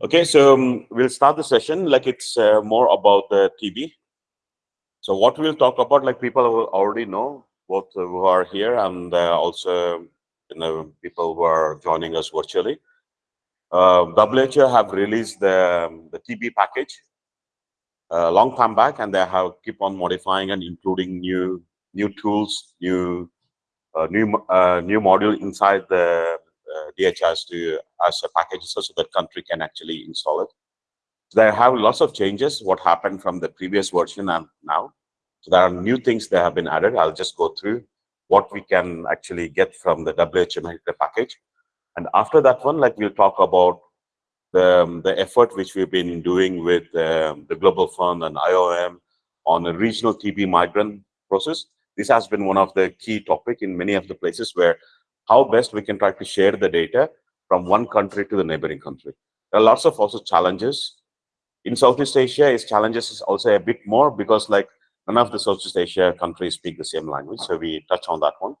Okay, so um, we'll start the session like it's uh, more about the TB. So what we'll talk about, like people already know, both uh, who are here and uh, also you know people who are joining us virtually. Uh, WHO have released the um, the TB package a long time back, and they have keep on modifying and including new new tools, new uh, new uh, new module inside the uh, DHIS2 as a package so that country can actually install it. So there have lots of changes, what happened from the previous version and now. So there are new things that have been added. I'll just go through what we can actually get from the WHO package. And after that one, like we'll talk about the, um, the effort which we've been doing with um, the Global Fund and IOM on a regional TB migrant process. This has been one of the key topic in many of the places where how best we can try to share the data from one country to the neighboring country. There are lots of also challenges. In Southeast Asia, its challenges is also a bit more because like none of the Southeast Asia countries speak the same language. So we touch on that one.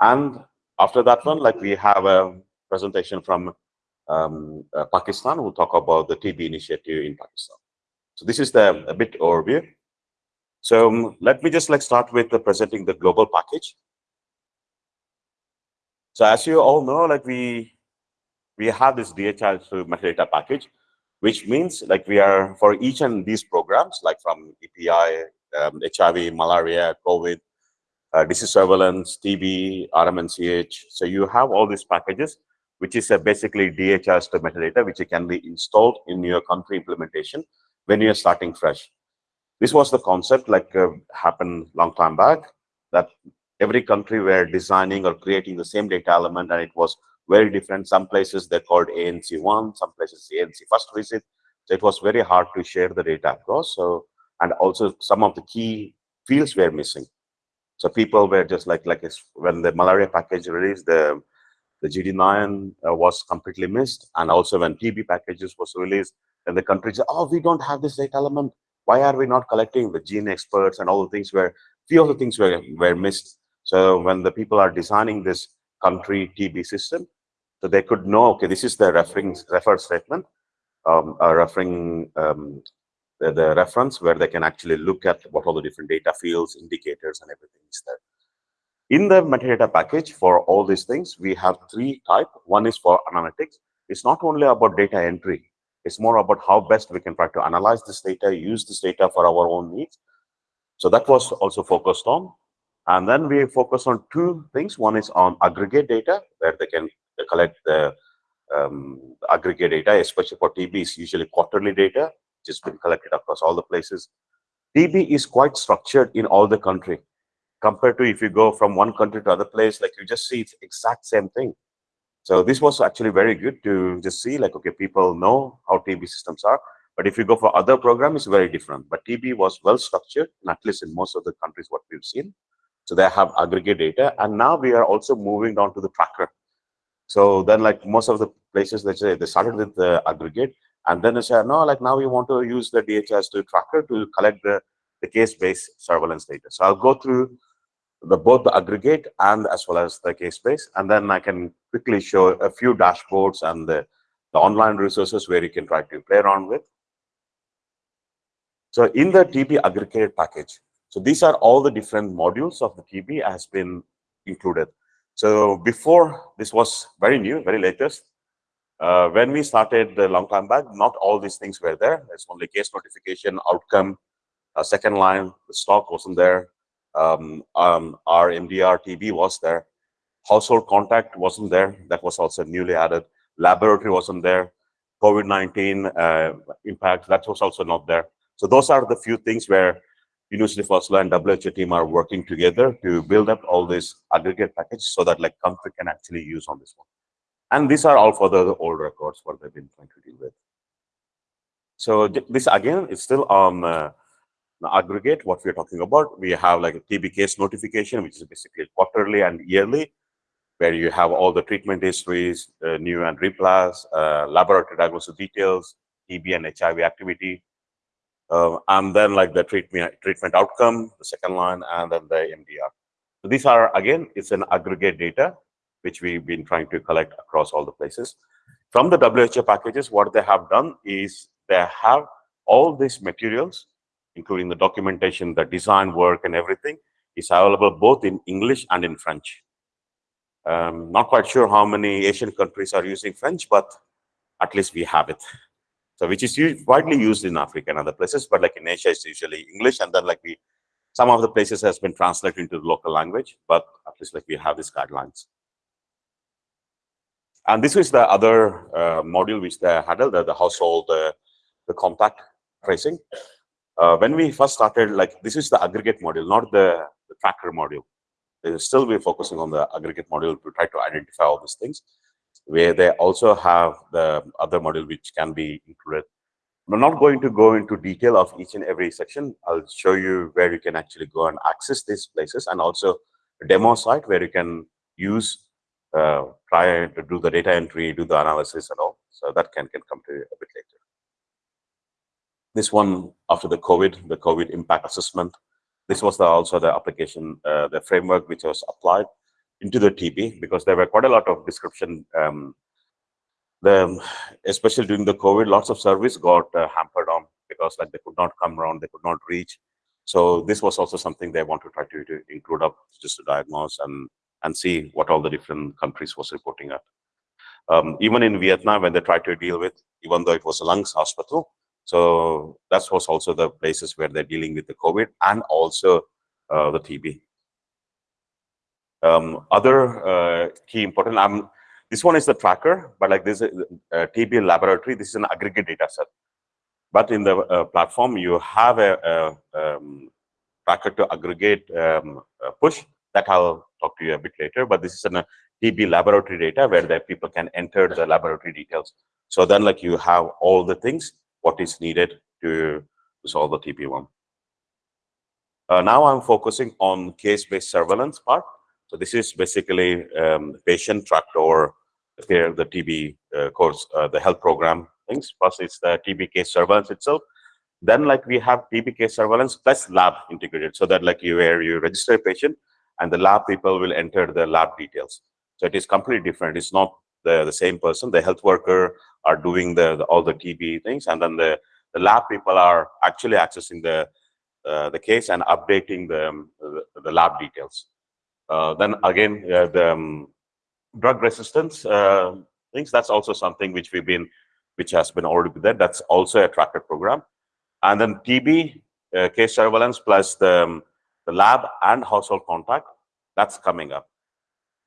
And after that one, like we have a presentation from um, uh, Pakistan. Talk about the TB initiative in Pakistan. So this is the a bit overview. So um, let me just like start with the presenting the global package. So as you all know, like we we have this DHI metadata package, which means like we are for each and these programs, like from EPI, um, HIV, malaria, COVID, uh, disease surveillance, TB, RMNCH. So you have all these packages, which is uh, basically DHIS metadata, which can be installed in your country implementation when you're starting fresh. This was the concept like uh, happened long time back that every country were designing or creating the same data element and it was very different. Some places they called ANC1, some places ANC first visit. So it was very hard to share the data across. So and also some of the key fields were missing. So people were just like like when the malaria package released, the the GD9 uh, was completely missed, and also when TB packages was released, then the country said, "Oh, we don't have this data element. Why are we not collecting the GeneXperts and all the things where few of the things were were missed?" So when the people are designing this country TB system, so they could know, okay, this is the referring refer statement, um, referring um, the, the, reference where they can actually look at what all the different data fields, indicators, and everything is there. In the metadata package for all these things, we have three type. One is for analytics. It's not only about data entry. It's more about how best we can try to analyze this data, use this data for our own needs. So that was also focused on. And then we focus on two things. One is on aggregate data, where they can collect the um, aggregate data, especially for TB, is usually quarterly data, which has been collected across all the places. TB is quite structured in all the country, compared to if you go from one country to other place, like you just see it's exact same thing. So this was actually very good to just see, like, okay, people know how TB systems are, but if you go for other programs, it's very different. But TB was well structured, at least in most of the countries what we've seen. So they have aggregate data. And now we are also moving down to the tracker. So then like most of the places, they say they started with the aggregate and then they say, no, like now we want to use the DHIS2 tracker to collect the, the case-based surveillance data. So I'll go through the both the aggregate and as well as the case-based, and then I can quickly show a few dashboards and the, the online resources where you can try to play around with. So in the TB aggregated package, so these are all the different modules of the TB has been included. So before this was very new, very latest. Uh, when we started a long time back, not all these things were there. There's only case notification, outcome, uh, second line, the stock wasn't there. Um, um, our MDR TB was there. Household contact wasn't there. That was also newly added. Laboratory wasn't there. COVID-19 uh, impact, that was also not there. So those are the few things where University of Oslo and WHO team are working together to build up all these aggregate packages so that like country can actually use on this one. And these are all for the old records what they've been trying to deal with. So this again is still on uh, aggregate what we're talking about. We have like a TB case notification, which is basically quarterly and yearly, where you have all the treatment histories, uh, new and relapse, uh, laboratory diagnosis details, TB and HIV activity, uh, and then like the treatment treatment outcome, the second line, and then the MDR. So these are again, it's an aggregate data which we've been trying to collect across all the places. From the WHO packages, what they have done is they have all these materials, including the documentation, the design work and everything is available both in English and in French. Um, not quite sure how many Asian countries are using French, but at least we have it. So which is widely used in Africa and other places, but like in Asia, it's usually English. And then like we, some of the places has been translated into the local language, but at least like we have these guidelines. And this is the other uh, module which they handle, the, the household, uh, the contact tracing. Uh, when we first started, like this is the aggregate module, not the, the tracker module. Still, we're focusing on the aggregate module to try to identify all these things where they also have the other module which can be included. I'm not going to go into detail of each and every section. I'll show you where you can actually go and access these places and also a demo site where you can use, uh, try to do the data entry, do the analysis and all. So that can, can come to you a bit later. This one after the COVID, the COVID impact assessment. This was the, also the application, uh, the framework which was applied into the TB because there were quite a lot of description. Um, the especially during the COVID, lots of service got uh, hampered on because like they could not come around, they could not reach. So this was also something they want to try to, to include up just to diagnose and and see what all the different countries was reporting at. Um, even in Vietnam, when they tried to deal with, even though it was a lungs hospital, so that was also the places where they're dealing with the COVID and also uh, the TB. Um, other uh, key important, um, this one is the tracker, but like this is uh, TB laboratory, this is an aggregate data set. But in the uh, platform, you have a, a um, tracker to aggregate um, push that I'll talk to you a bit later. But this is a TB laboratory data where the people can enter the laboratory details. So then like you have all the things, what is needed to, to solve the TB one. Uh, now I'm focusing on case-based surveillance part. So this is basically um, patient tracked or the, the TB uh, course, uh, the health program things. Plus it's the TB case surveillance itself. Then like we have TB case surveillance plus lab integrated so that like you where you register a patient and the lab people will enter the lab details. So it is completely different. It's not the, the same person. The health worker are doing the, the all the TB things and then the, the lab people are actually accessing the uh, the case and updating the, um, the, the lab details. Uh, then again, uh, the um, drug resistance uh, things, that's also something which we've been, which has been already there. That's also a tracker program. And then TB, case surveillance plus the, um, the lab and household contact, that's coming up.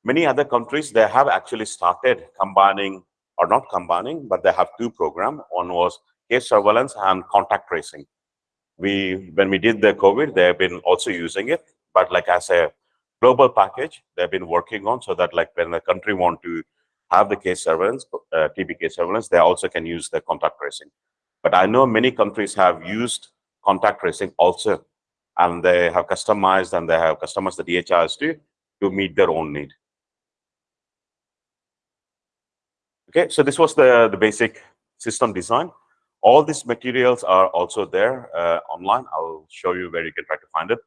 Many other countries, they have actually started combining, or not combining, but they have two programs. One was case surveillance and contact tracing. We, when we did the COVID, they have been also using it, but like as a global package they've been working on so that like when the country want to have the case surveillance, uh, TB case surveillance, they also can use the contact tracing. But I know many countries have used contact tracing also, and they have customized and they have customized the DHIS2, to meet their own need. Okay, so this was the, the basic system design. All these materials are also there uh, online. I'll show you where you can try to find it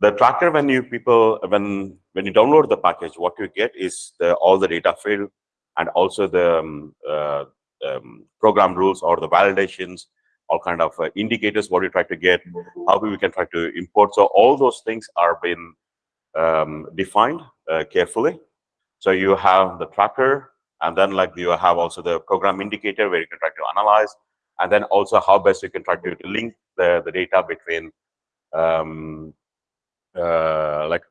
the tracker when you people when when you download the package what you get is the, all the data field and also the um, uh, um, program rules or the validations all kind of uh, indicators what you try to get how we can try to import. So all those things are being um, defined uh, carefully. So you have the tracker and then like you have also the program indicator where you can try to analyze and then also how best you can try to link the, the data between um, Uh, like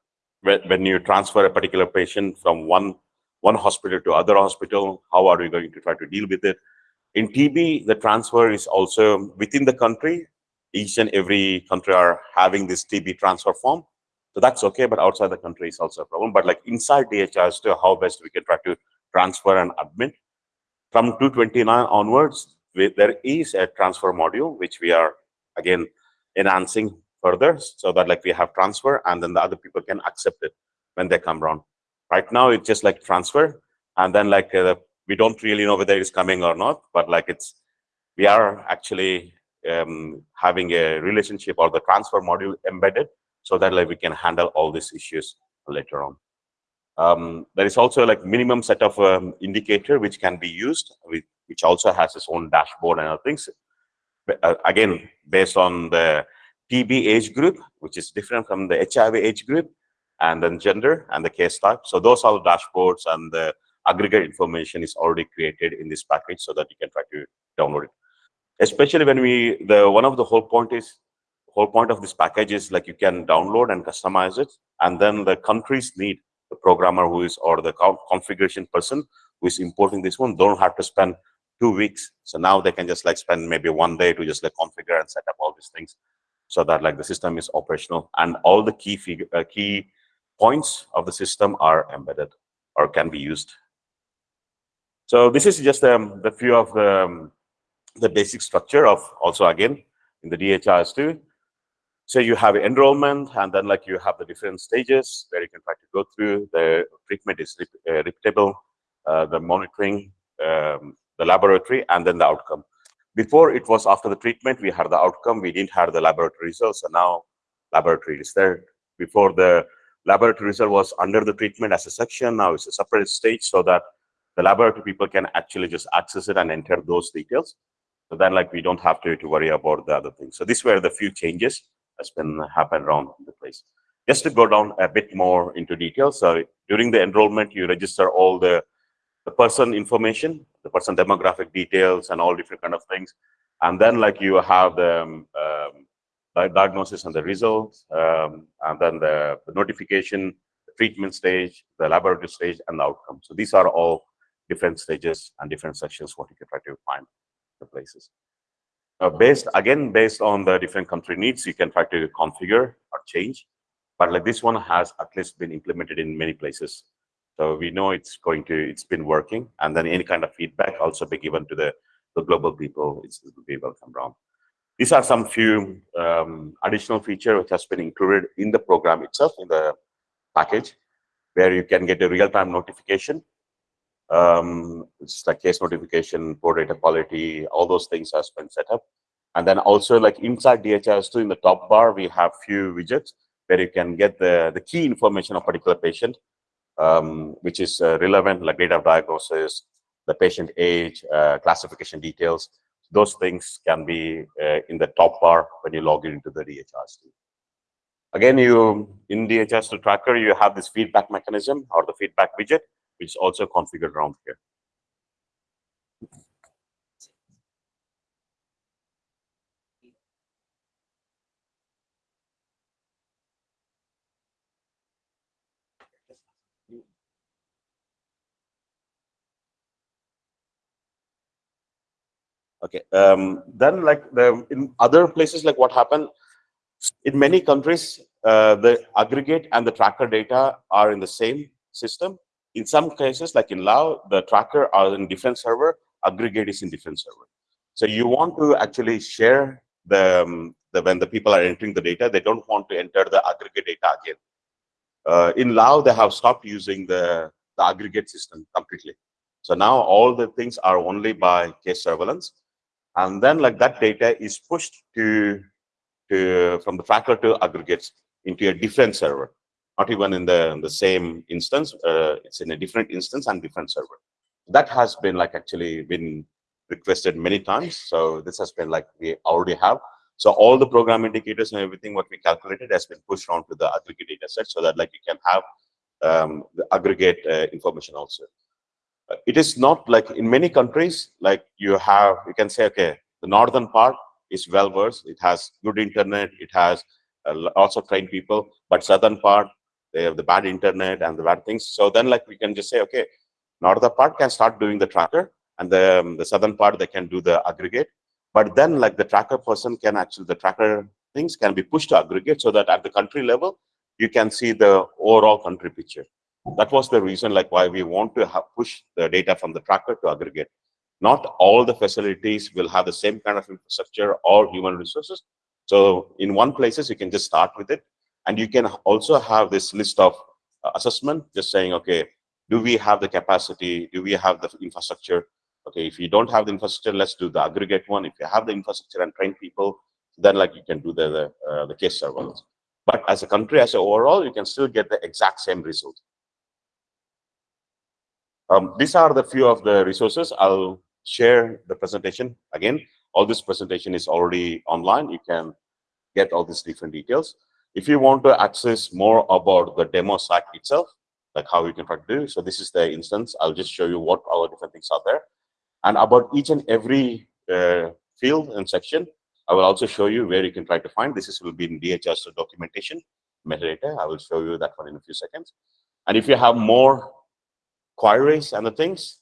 when, you transfer a particular patient from one one hospital to other hospital, how are you going to try to deal with it? In TB, the transfer is also within the country. Each and every country are having this TB transfer form. So that's okay, but outside the country is also a problem. But like inside DHIS2 how best we can try to transfer and admit. From 229 onwards, there is a transfer module, which we are, again, enhancing further so that like we have transfer and then the other people can accept it when they come around. Right now, it's just like transfer and then like uh, we don't really know whether it's coming or not, but like it's, we are actually um, having a relationship or the transfer module embedded so that like we can handle all these issues later on. Um, there is also like minimum set of um, indicator which can be used, which also has its own dashboard and other things. Uh, again, based on the TB age group, which is different from the HIV age group, and then gender and the case type. So those are the dashboards and the aggregate information is already created in this package so that you can try to download it. Especially when we, the one of the whole point is whole point of this package is like you can download and customize it and then the countries need the programmer who is or the configuration person who is importing this one don't have to spend two weeks so now they can just like spend maybe one day to just like configure and set up all these things so that like the system is operational and all the key figure uh, key points of the system are embedded or can be used. So this is just um, the few of the um, the basic structure of also again in the DHIS2 so you have enrollment and then like you have the different stages where you can try to go through. The treatment is uh, repeatable uh, the monitoring um, the laboratory and then the outcome before it was after the treatment we had the outcome we didn't have the laboratory results and now laboratory is there before the laboratory result was under the treatment as a section now it's a separate stage so that the laboratory people can actually just access it and enter those details so then like we don't have to, to worry about the other things so these were the few changes that's been happened around the place. Just to go down a bit more into detail. So during the enrollment, you register all the, the person information, the person demographic details and all different kind of things. And then like you have the um, um, diagnosis and the results, um, and then the, the notification, the treatment stage, the laboratory stage, and the outcome. So these are all different stages and different sections what you can try to find the places. Uh, based again based on the different country needs, you can try to configure or change. But like this one has at least been implemented in many places. So we know it's going to, it's been working. And then any kind of feedback also be given to the, the global people. It's, it will be welcome round. These are some few um, additional feature which has been included in the program itself, in the package, where you can get a real-time notification um, it's like case notification, port data quality, all those things has been set up. And then also like inside DHIS2 in the top bar, we have few widgets where you can get the, the key information of particular patient, um, which is uh, relevant, like date of diagnosis, the patient age, uh, classification details. Those things can be uh, in the top bar when you log in into the DHIS2. Again, you in DHIS2 tracker, you have this feedback mechanism or the feedback widget, which is also configured around here. Okay. Um, then, like the in other places, like what happened in many countries, uh, the aggregate and the tracker data are in the same system, in some cases, like in Lao, the tracker are in different server, aggregate is in different server. So you want to actually share the, um, the when the people are entering the data, they don't want to enter the aggregate data again. Uh, in Lao, they have stopped using the, the aggregate system completely. So now all the things are only by case surveillance. And then like that data is pushed to, to from the to aggregates into a different server not even in the, in the same instance. Uh, it's in a different instance and different server. That has been like actually been requested many times. So this has been like we already have. So all the program indicators and everything what we calculated has been pushed onto the aggregate data set so that like you can have um, the aggregate uh, information also. It is not like in many countries, like you have, you can say, okay, the northern part is well versed. It has good internet. It has uh, lots of trained people, but southern part, they have the bad internet and the bad things. So then like we can just say, okay, northern part can start doing the tracker and the, um, the southern part, they can do the aggregate. But then like the tracker person can actually, the tracker things can be pushed to aggregate so that at the country level, you can see the overall country picture. That was the reason like why we want to push the data from the tracker to aggregate. Not all the facilities will have the same kind of infrastructure or human resources. So in one places, you can just start with it and you can also have this list of uh, assessment, just saying, okay, do we have the capacity? Do we have the infrastructure? Okay, if you don't have the infrastructure, let's do the aggregate one. If you have the infrastructure and train people, then like you can do the the, uh, the case surveillance. But as a country, as a overall, you can still get the exact same result. Um, these are the few of the resources. I'll share the presentation again. All this presentation is already online. You can get all these different details. If you want to access more about the demo site itself, like how you can try to do, so this is the instance. I'll just show you what all the different things are there. And about each and every uh, field and section, I will also show you where you can try to find. This is will be in DHS documentation metadata. I will show you that one in a few seconds. And if you have more queries and the things,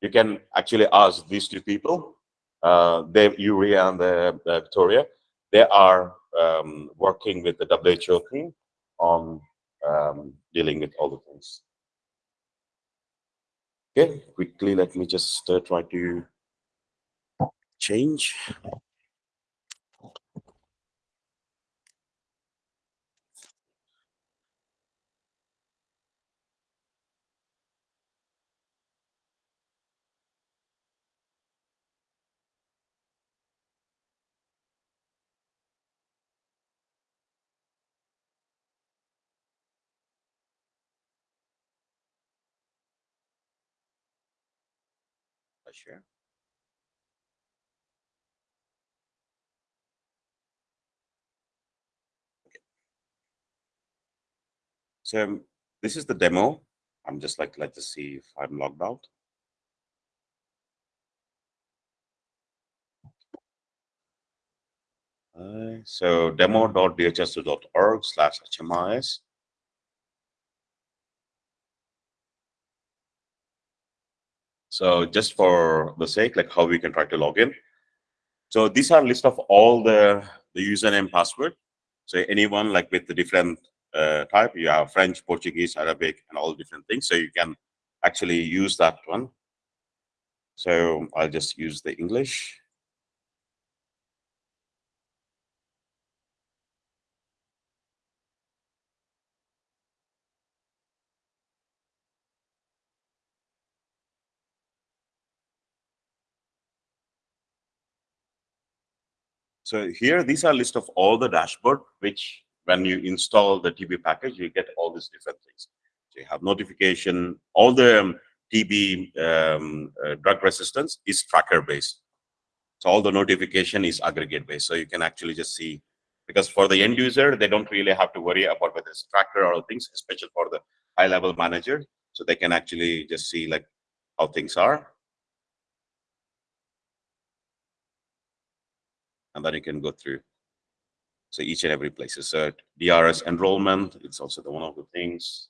you can actually ask these two people, uh, Dave Uria and the, the Victoria. They are um, working with the WHO team on um, dealing with all the things. Okay, quickly, let me just uh, try to change. Share. Okay. So um, this is the demo. I'm just like, let's just see if I'm logged out. Uh, so demo.dhis2.org slash HMIS. So just for the sake, like how we can try to log in. So these are list of all the, the username password. So anyone like with the different uh, type, you have French, Portuguese, Arabic, and all different things. So you can actually use that one. So I'll just use the English. So here, these are list of all the dashboard, which when you install the TB package, you get all these different things. So you have notification, all the um, TB um, uh, drug resistance is tracker based. So all the notification is aggregate based. So you can actually just see, because for the end user, they don't really have to worry about whether it's tracker or things, especially for the high level manager. So they can actually just see like how things are. Then you can go through. So each and every place So DRS enrollment. It's also the one of the things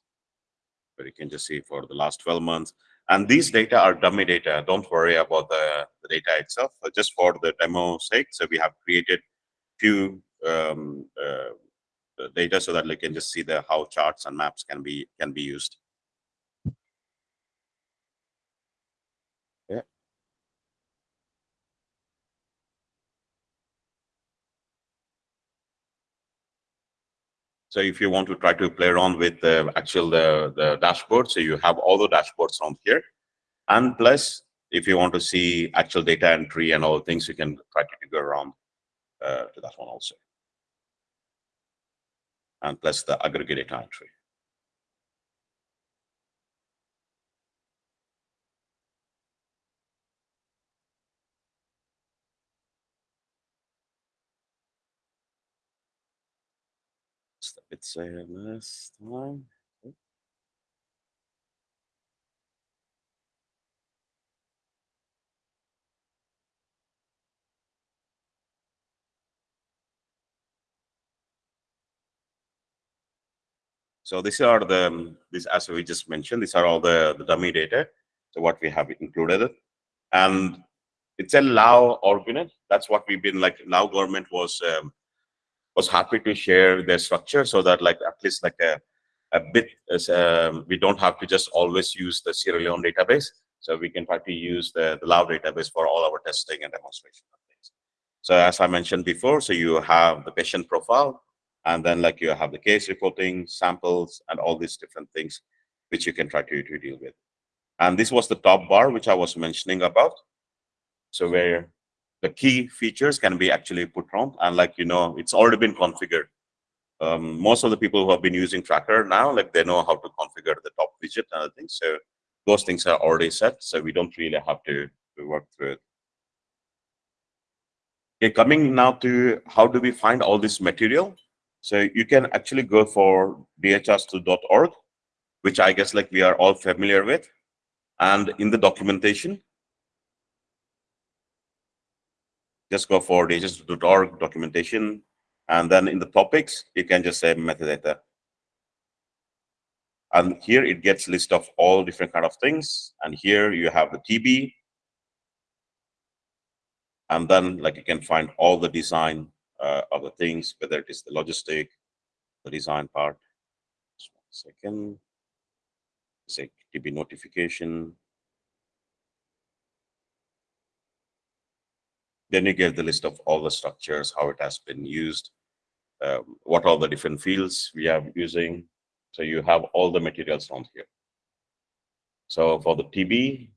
where you can just see for the last 12 months. And these data are dummy data. Don't worry about the, the data itself. Just for the demo sake, so we have created few um, uh, data so that you can just see the how charts and maps can be can be used. So if you want to try to play around with the actual the, the dashboard, so you have all the dashboards from here. And plus, if you want to see actual data entry and all things, you can try to go around uh, to that one also. And plus the aggregate data entry. It's a last time. So these are the, um, this as we just mentioned, these are all the, the dummy data. So what we have included. And it's a Lao organ. That's what we've been like, Lao government was um, was happy to share their structure so that like at least like a, a bit as um, we don't have to just always use the Sierra Leone database. So we can try to use the, the Lao database for all our testing and demonstration things. So as I mentioned before, so you have the patient profile, and then like you have the case reporting, samples, and all these different things which you can try to, to deal with. And this was the top bar, which I was mentioning about. So where the key features can be actually put on and like you know it's already been configured um, most of the people who have been using tracker now like they know how to configure the top widget and other things so those things are already set, so we don't really have to, to work through it. Okay, coming now to how do we find all this material? So you can actually go for dhis2.org, which I guess like we are all familiar with. And in the documentation, just go for dhis2.org documentation. And then in the topics, you can just say metadata. And here it gets list of all different kind of things. And here you have the TB. And then like you can find all the design uh, of the things, whether it is the logistic, the design part. Just one second. Say TB notification. Then you get the list of all the structures, how it has been used, um, what are the different fields we are using. So you have all the materials on here. So for the TB,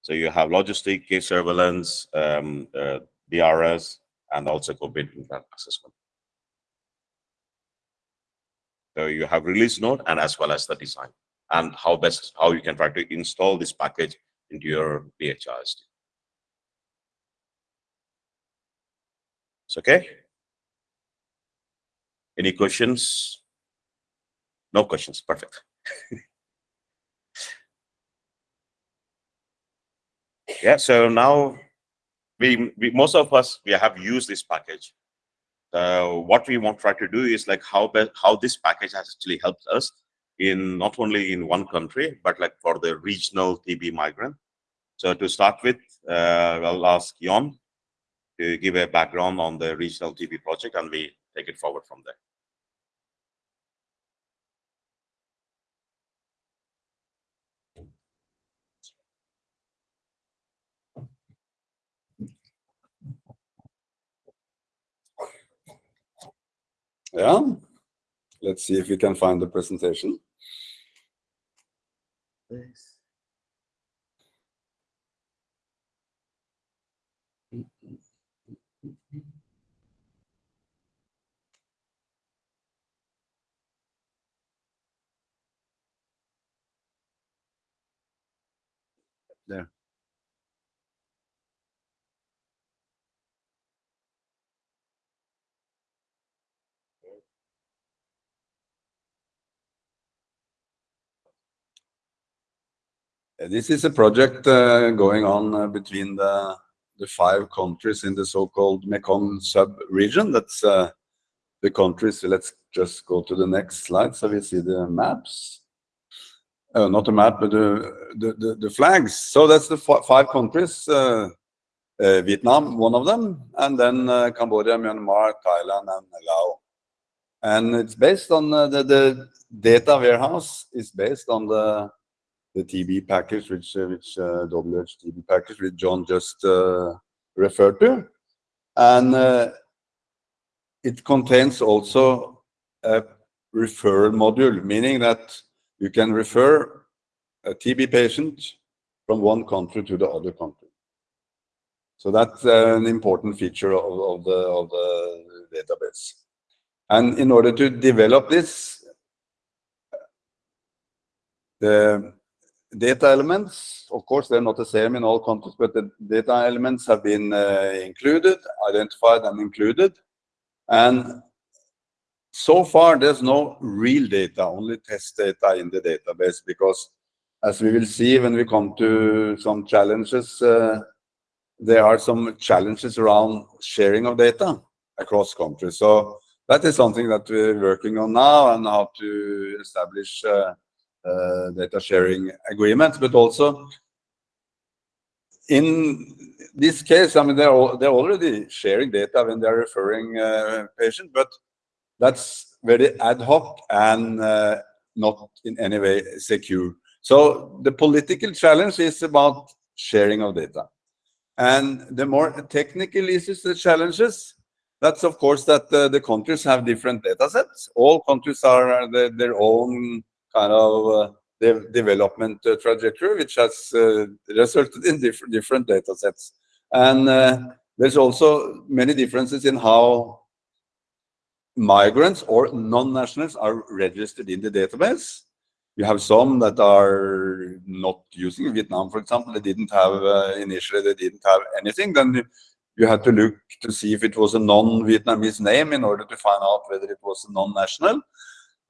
so you have logistic, case surveillance, um, uh, DRS, and also COVID impact assessment. So you have release note and as well as the design and how best how you can try to install this package your DHIS. It's okay. Any questions? No questions. Perfect. yeah. So now we, we most of us we have used this package. Uh, what we want to try to do is like how how this package has actually helped us in not only in one country but like for the regional TB migrant. So to start with, uh, I'll ask Jon to give a background on the regional TB project, and we take it forward from there. Yeah, let's see if we can find the presentation. Thanks. There. This is a project uh, going on uh, between the the five countries in the so-called Mekong sub-region. That's uh, the countries. Let's just go to the next slide so we see the maps. Uh, not the map, but the, the, the, the, flags. So that's the five countries. Uh, uh, Vietnam, one of them, and then Cambodia, Myanmar, Thailand, and Laos. And it's based on the, the data warehouse is based on the the TB package, which uh, which uh, WHTB package, which Jon just uh, referred to, and uh, it contains also a referral module, meaning that you can refer a TB patient from one country to the other country. So that's an important feature of, of, the of the database. And in order to develop this, the data elements, of course, they're not the same in all countries, but the data elements have been uh, included, identified and included. And so far, there's no real data, only test data in the database, because as we will see when we come to some challenges, uh, there are some challenges around sharing of data across countries. So that is something that we're working on now and how to establish uh, data sharing agreements, but also in this case, I mean, they're, they're already sharing data when they're referring uh, patient, but that's very ad hoc and uh, not in any way secure. So the political challenge is about sharing of data. And the more technical issues, the challenges, that's of course that uh, the countries have different data sets. All countries are the, their own kind of uh, de development uh, trajectory, which has uh, resulted in diff different data sets. And there's also many differences in how migrants or non-nationals are registered in the database. you have some that are not using Vietnam, for example. They didn't have uh, initially. They didn't have anything. Then you, you had to look to see if it was a non-Vietnamese name in order to find out whether it was a non-national.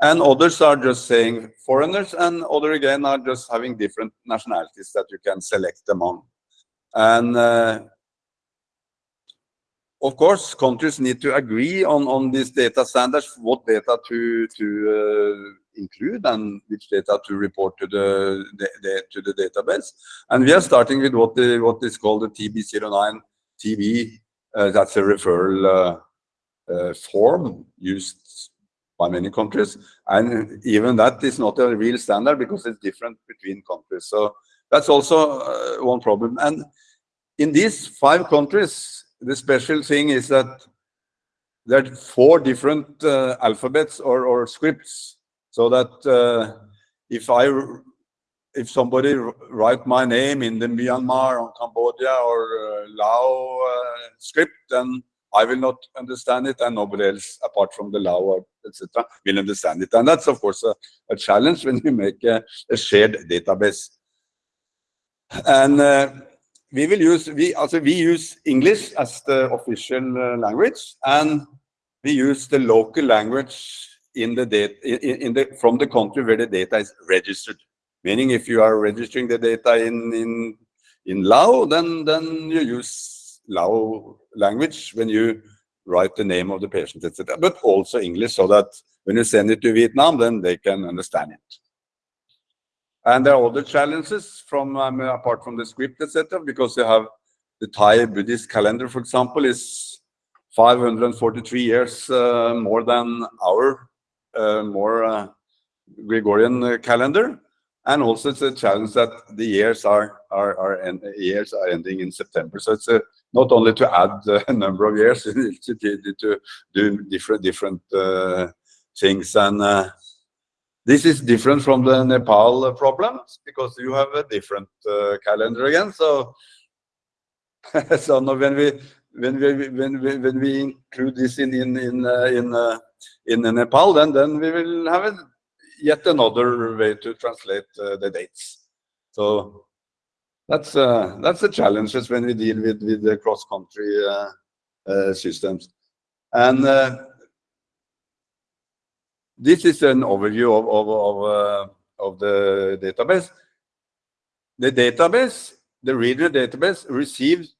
And others are just saying foreigners, and other again are just having different nationalities that you can select among. And uh, of course, countries need to agree on, on these data standards, what data to, to uh, include and which data to report to the, the, the, to the database. And we are starting with what, the, what is called the TB09 TB. Uh, that's a referral uh, uh, form used by many countries. And even that is not a real standard because it's different between countries. So that's also uh, one problem. And in these five countries, the special thing is that there are four different uh, alphabets or, or scripts so that uh, if I if somebody write my name in the Myanmar or Cambodia or uh, Lao uh, script, then I will not understand it, and nobody else apart from the Lao etc. will understand it. And that's of course a, a challenge when you make a, a shared database. And uh, we will use we also we use English as the official uh, language, and we use the local language in the data in, in the from the country where the data is registered. Meaning, if you are registering the data in in in Lao, then then you use Lao language when you write the name of the patient, etc. But also English, so that when you send it to Vietnam, then they can understand it. And there are other challenges from um, apart from the script, etc., because you have the Thai Buddhist calendar, for example, is 543 years uh, more than our uh, more uh, Gregorian uh, calendar, and also it's a challenge that the years are are are years are ending in September. So it's a, not only to add a number of years, to, do different different uh, things and uh, this is different from the Nepal problems because you have a different uh, calendar again. So, so now when we when we when we when we include this in in in in in Nepal, then then we will have yet another way to translate the dates. So that's uh, that's the challenges when we deal with with the cross country uh, uh, systems, and this is an overview of, of, of, of the database. The database, the regional database receives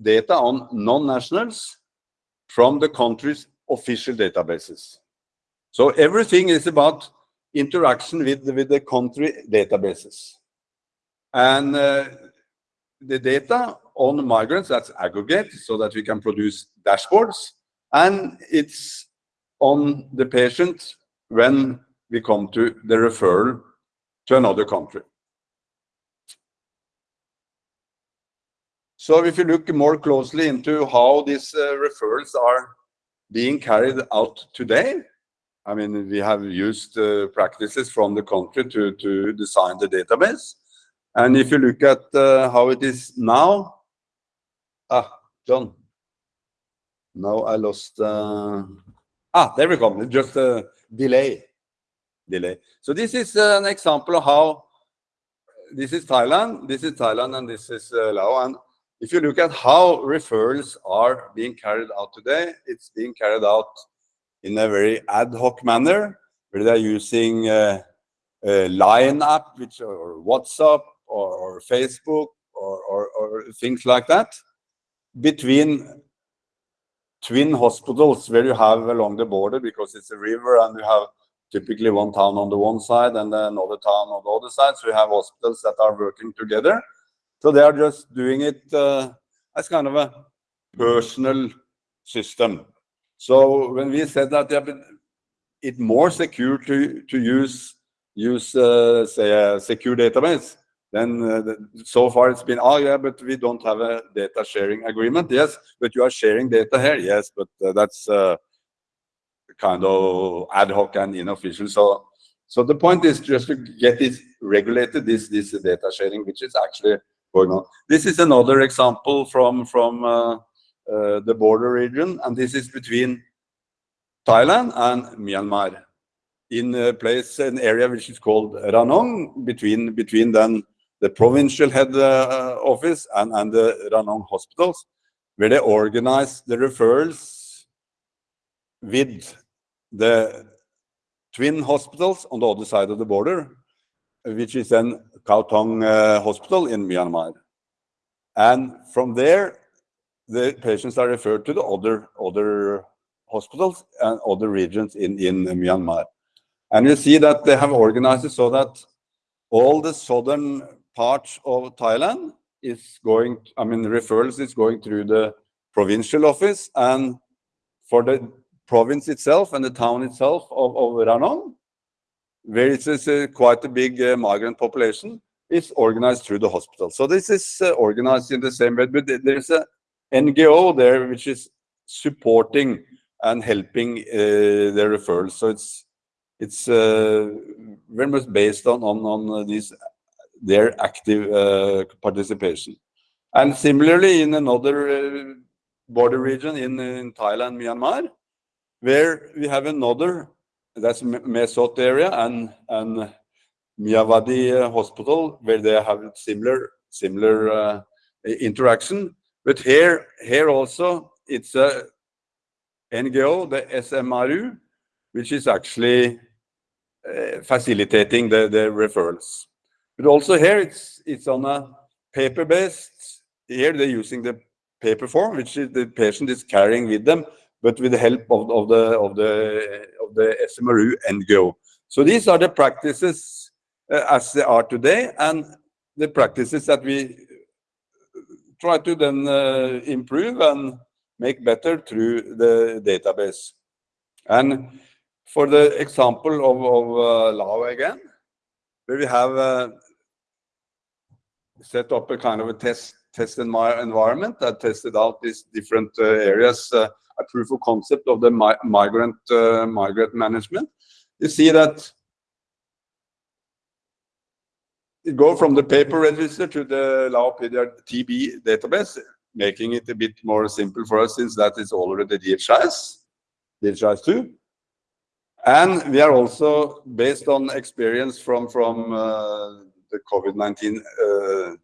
data on non-nationals from the country's official databases. So everything is about interaction with, with the country databases. The data on migrants, that's aggregate so that we can produce dashboards. And it's on the patient when we come to the referral to another country. So if you look more closely into how these uh, referrals are being carried out today, I mean, we have used uh, practices from the country to, to design the database. And if you look at uh, how it is now, ah, John, now I lost, uh, ah, there we come, just uh, delay. Delay. So this is uh, an example of how this is Thailand, this is Thailand, and this is uh, Laos. And if you look at how referrals are being carried out today, it's being carried out in a very ad hoc manner, where they're using uh, a Line app, which or WhatsApp or, or Facebook or, or, or things like that, between twin hospitals where you have along the border because it's a river and you have typically one town on the one side and then another town on the other side. So you have hospitals that are working together. So they are just doing it uh, as kind of a personal system. So when we said that it's more secure to to use use uh, say a secure database, then uh, so far it's been, oh yeah, but we don't have a data sharing agreement. Yes, but you are sharing data here. Yes, but uh, that's uh, kind of ad hoc and unofficial. So, so the point is just to get it regulated, this, this data sharing, which is actually going on. This is another example from, from uh, uh, the border region, and this is between Thailand and Myanmar. in a place, an area which is called Ranong, between between then the provincial head uh, office and, and the Ranong hospitals, where they organize the referrals with the twin hospitals on the other side of the border, which is then Kawthaung uh, Hospital in Myanmar. And from there, the patients are referred to the other other hospitals and other regions in, in Myanmar. And you see that they have organized it so that all the southern parts of Thailand is going, I mean, referrals is going through the provincial office and for the province itself and the town itself of, of Ranong, where it is a, quite a big uh, migrant population, is organized through the hospital. So this is uh, organized in the same way, but there's a NGO there which is supporting and helping uh, the referrals. So it's it's uh, very much based on on on these their active uh, participation. And similarly, in another uh, border region in in Thailand, Myanmar, where we have another that's Mae Sot area and and Myawaddy uh, Hospital, where they have similar similar uh, interaction. But here here also it's a NGO, the SMRU, which is actually uh, facilitating the, the referrals. But also here it's it's on a paper-based. Here they're using the paper form, which the patient is carrying with them, but with the help of, of the of the of the SMRU NGO. So these are the practices uh, as they are today, and the practices that we try to then uh, improve and make better through the database. And for the example of, of uh, Lao again, where we have uh, set up a kind of a test test in my environment that tested out these different uh, areas, uh, a proof of concept of the mi migrant uh, migrant management. You see that it go from the paper register to the Lao TB database making it a bit more simple for us since that is already DHIS, DHIS 2. And we are also, based on experience from, from uh, the COVID-19 uh,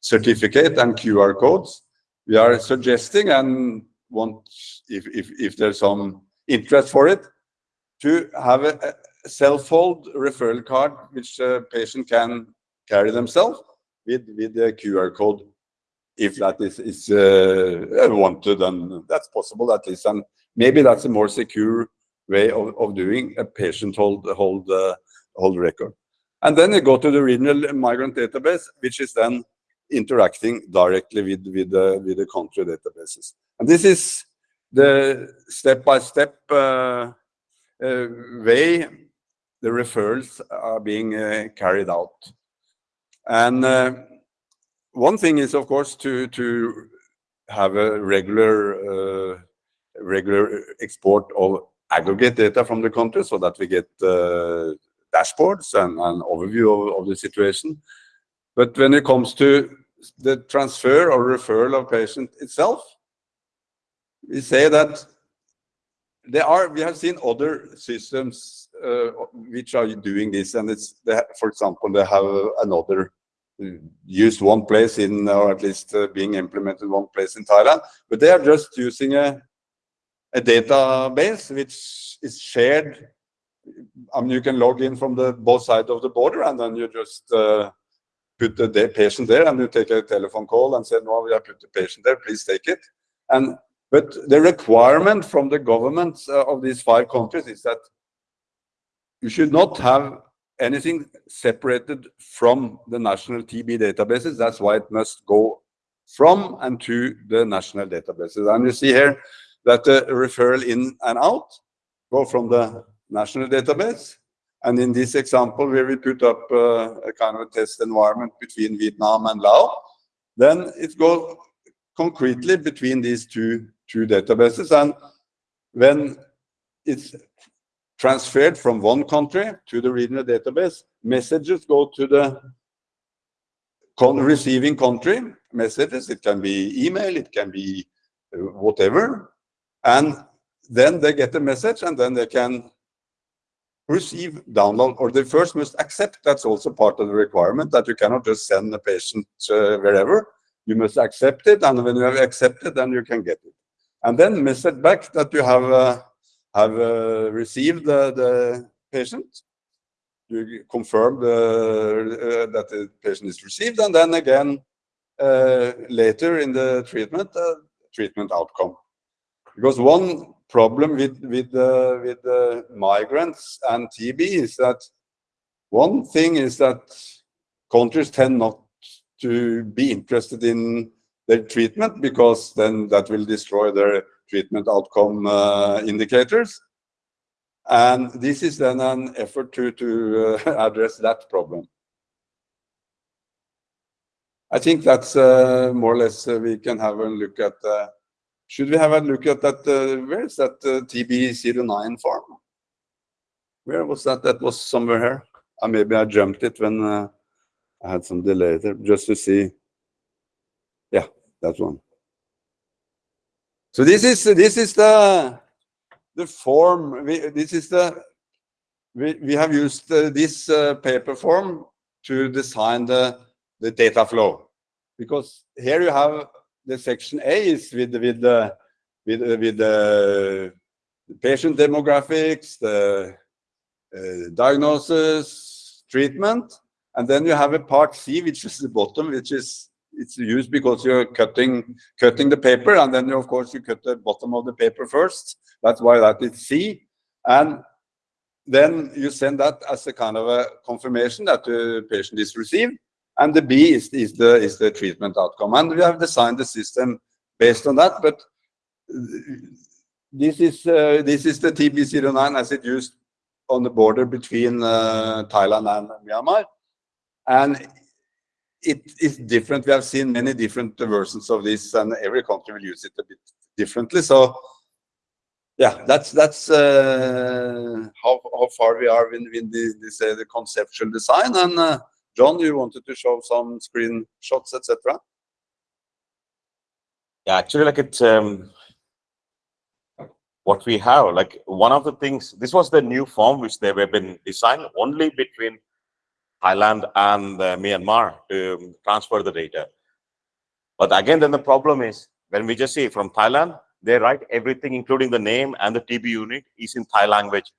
certificate and QR codes, we are suggesting and want, if, if, if there's some interest for it, to have a, a self-hold referral card which a patient can carry themselves with, with the QR code if that is, is uh, wanted and that's possible at least. And maybe that's a more secure way of, of doing a patient hold, hold, uh, hold record. And then you go to the regional migrant database, which is then interacting directly with, with, the, with the country databases. And this is the step-by-step -step, uh, uh, way the referrals are being uh, carried out. And uh, one thing is, of course, to to have a regular uh, regular export of aggregate data from the country so that we get uh, dashboards and an overview of, of, the situation. But when it comes to the transfer or referral of patient itself, we say that there are, we have seen other systems uh, which are doing this and it's, they, for example, they have another used one place in, or at least uh, being implemented one place in Thailand, but they are just using a, a database which is shared. I mean, you can log in from the both sides of the border, and then you just uh, put the patient there, and you take a telephone call and say, "No, we have put the patient there. Please take it." And but the requirement from the governments uh, of these five countries is that you should not have anything separated from the national TB databases. That's why it must go from and to the national databases. And you see here that the referral in and out go from the national database. And in this example, where we put up uh, a kind of a test environment between Vietnam and Laos, then it goes concretely between these two, two databases. And when it's transferred from one country to the regional database. Messages go to the con receiving country messages. It can be email, it can be uh, whatever. And then they get the message and then they can receive, download, or they first must accept. That's also part of the requirement that you cannot just send the patient uh, wherever. You must accept it, and when you have accepted, then you can get it. And then message back that you have uh, have uh, received the, the patient. You confirm the, uh, that the patient is received, and then again uh, later in the treatment, uh, treatment outcome. Because one problem with with uh, with uh, migrants and TB is that one thing is that countries tend not to be interested in their treatment because then that will destroy their treatment outcome uh, indicators. And this is then an effort to, to uh, address that problem. I think that's uh, more or less uh, we can have a look at. Uh, should we have a look at that? Uh, where is that TB09 form? Where was that? That was somewhere here. maybe I jumped it when I had some delay there, just to see. Yeah, that one. So this is this is the the form. We, this is the we we have used uh, this uh, paper form to design the the data flow because here you have the section A is with with the with with the patient demographics, the uh, diagnosis, treatment, and then you have a part C, which is the bottom, which is it's used because you're cutting cutting the paper and then you, of course you cut the bottom of the paper first. That's why that is c. And then you send that as a kind of a confirmation that the patient is received and the b is, is the is the treatment outcome and we have designed the system based on that but this is uh, this is the tb09 as it used on the border between uh, thailand and myanmar and it is different. We have seen many different versions of this, and every country will use it a bit differently. So, yeah, that's that's uh, how how far we are in, in the, the conceptual design. And uh, John, you wanted to show some screenshots, etc. Yeah, actually, like it's um, what we have. Like one of the things. This was the new form which they have been designed only between Thailand and uh, Myanmar to transfer the data. But again, then the problem is when we just see from Thailand, they write everything, including the name and the TB unit, is in Thai language,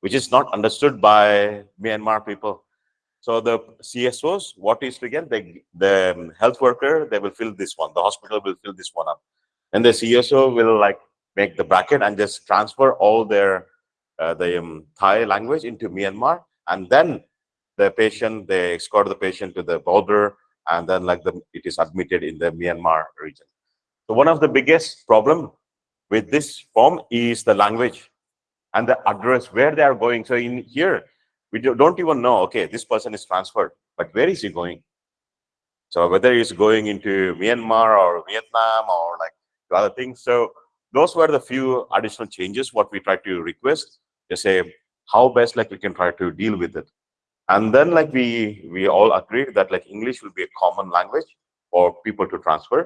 which is not understood by Myanmar people. So the CSOs, what is to get the the health worker, they will fill this one. The hospital will fill this one up, and the CSO will like make the bracket and just transfer all their uh, the um, Thai language into Myanmar, and then the patient, they escort the patient to the border, and then like the it is admitted in the Myanmar region. So one of the biggest problem with this form is the language and the address where they are going. So in here, we don't even know, okay, this person is transferred, but where is he going? So whether he's going into Myanmar or Vietnam or like other things. So those were the few additional changes what we try to request to say how best like we can try to deal with it and then like we we all agreed that like english will be a common language for people to transfer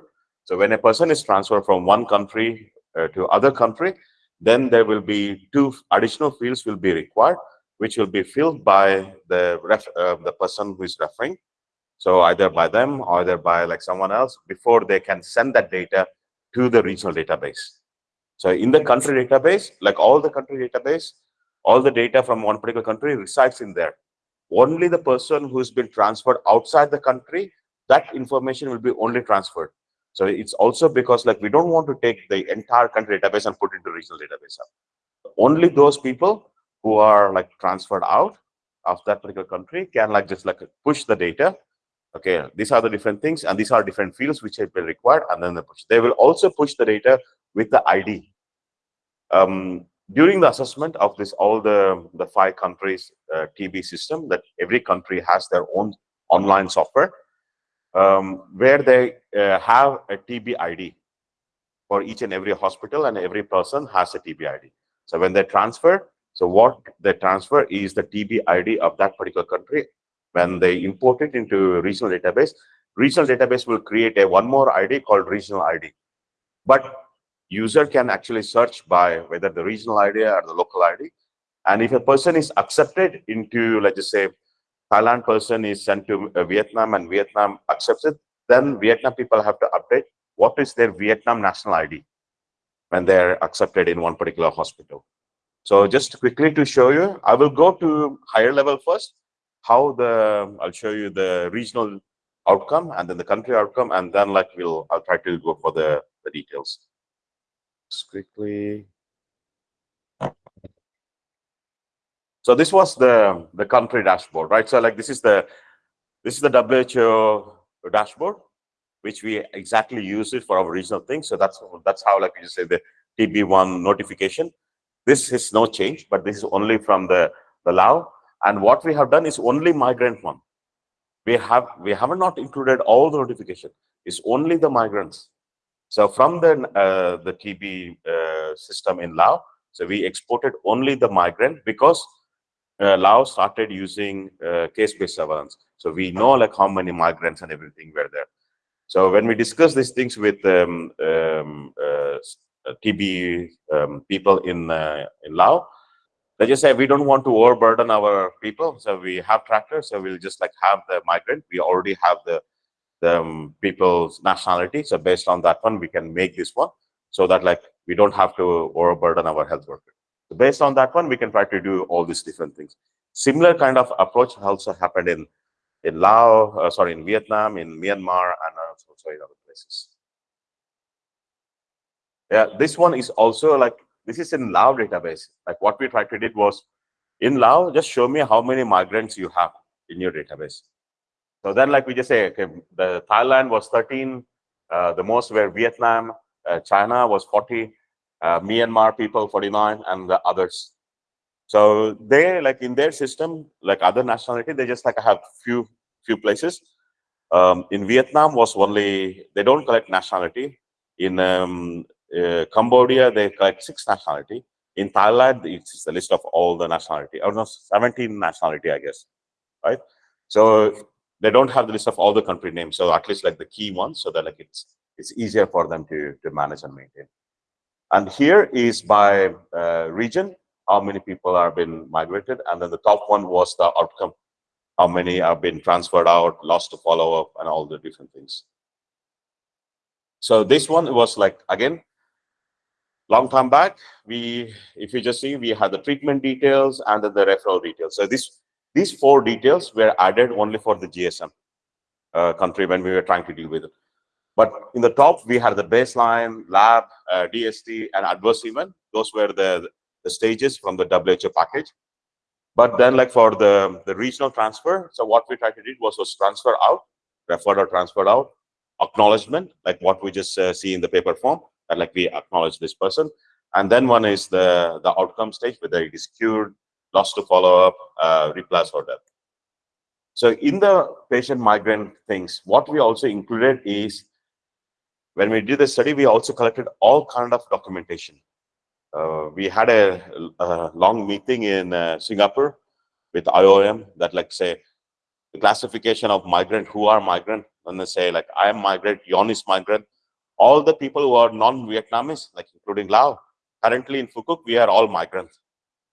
so when a person is transferred from one country uh, to other country then there will be two additional fields will be required which will be filled by the ref, uh, the person who is referring so either by them or either by like someone else before they can send that data to the regional database so in the country database like all the country database all the data from one particular country resides in there only the person who's been transferred outside the country, that information will be only transferred. So it's also because like we don't want to take the entire country database and put into regional database. Only those people who are like transferred out of that particular country can like just like push the data. Okay, these are the different things and these are different fields which have been required and then they push. They will also push the data with the ID. Um, during the assessment of this all the the five countries uh, tb system that every country has their own online software um, where they uh, have a tb id for each and every hospital and every person has a tb id so when they transfer so what they transfer is the tb id of that particular country when they import it into regional database regional database will create a one more id called regional id but user can actually search by whether the regional ID or the local ID. And if a person is accepted into, let's just say, Thailand person is sent to uh, Vietnam and Vietnam accepts it, then Vietnam people have to update what is their Vietnam national ID when they're accepted in one particular hospital. So just quickly to show you, I will go to higher level first, how the, I'll show you the regional outcome and then the country outcome, and then like we'll, I'll try to go for the, the details. Just quickly. So this was the, the country dashboard, right? So like this is the, this is the WHO dashboard, which we exactly use it for our regional things. So that's, that's how like you say the TB1 notification. This is no change, but this is only from the, the Lao. And what we have done is only migrant one. We have we have not included all the notification. It's only the migrants. So from the uh, the TB uh, system in Lao, so we exported only the migrant because uh, Laos started using uh, case-based surveillance. So we know like how many migrants and everything were there. So when we discuss these things with um, um, uh, TB um, people in uh, in Laos, they just say we don't want to overburden our people, so we have tractors, so we'll just like have the migrant. We already have the the um, people's nationality, so based on that one, we can make this one so that like we don't have to overburden our health workers. So based on that one, we can try to do all these different things. Similar kind of approach also happened in in Laos, uh, sorry, in Vietnam, in Myanmar, and also in other places. Yeah, this one is also like this is in Lao database. Like what we tried to did was in Lao, just show me how many migrants you have in your database. So then, like we just say, okay, the Thailand was 13, uh, the most were Vietnam, uh, China was 40, uh, Myanmar people 49 and the others. So they like in their system, like other nationality, they just like have few few places. Um, in Vietnam was only they don't collect nationality. In um, Cambodia, they collect six nationality. In Thailand, it's the list of all the nationality. Or no, 17 nationality, I guess, right? So they don't have the list of all the country names. So at least like the key ones, so that like it's it's easier for them to to manage and maintain. And here is by uh, region, how many people are been migrated. And then the top one was the outcome, how many have been transferred out, lost to follow up, and all the different things. So this one was like, again, long time back, we, if you just see, we had the treatment details and then the referral details. So this, these four details were added only for the GSM uh, country when we were trying to deal with it. But in the top, we had the baseline, lab, uh, DST, and adverse event. Those were the, the stages from the WHO package. But then like for the, the regional transfer, so what we tried to do was, was transfer out, referred or transferred out, acknowledgement, like what we just uh, see in the paper form, and like we acknowledge this person. And then one is the, the outcome stage, whether it is cured, lost to follow up, uh, or death. So in the patient migrant things, what we also included is when we did the study, we also collected all kind of documentation. Uh, we had a, a, long meeting in uh, Singapore with IOM that like say the classification of migrant, who are migrant, and they say like I am migrant, Yon is migrant. All the people who are non-Vietnamese, like including Lao, currently in Quoc, we are all migrants.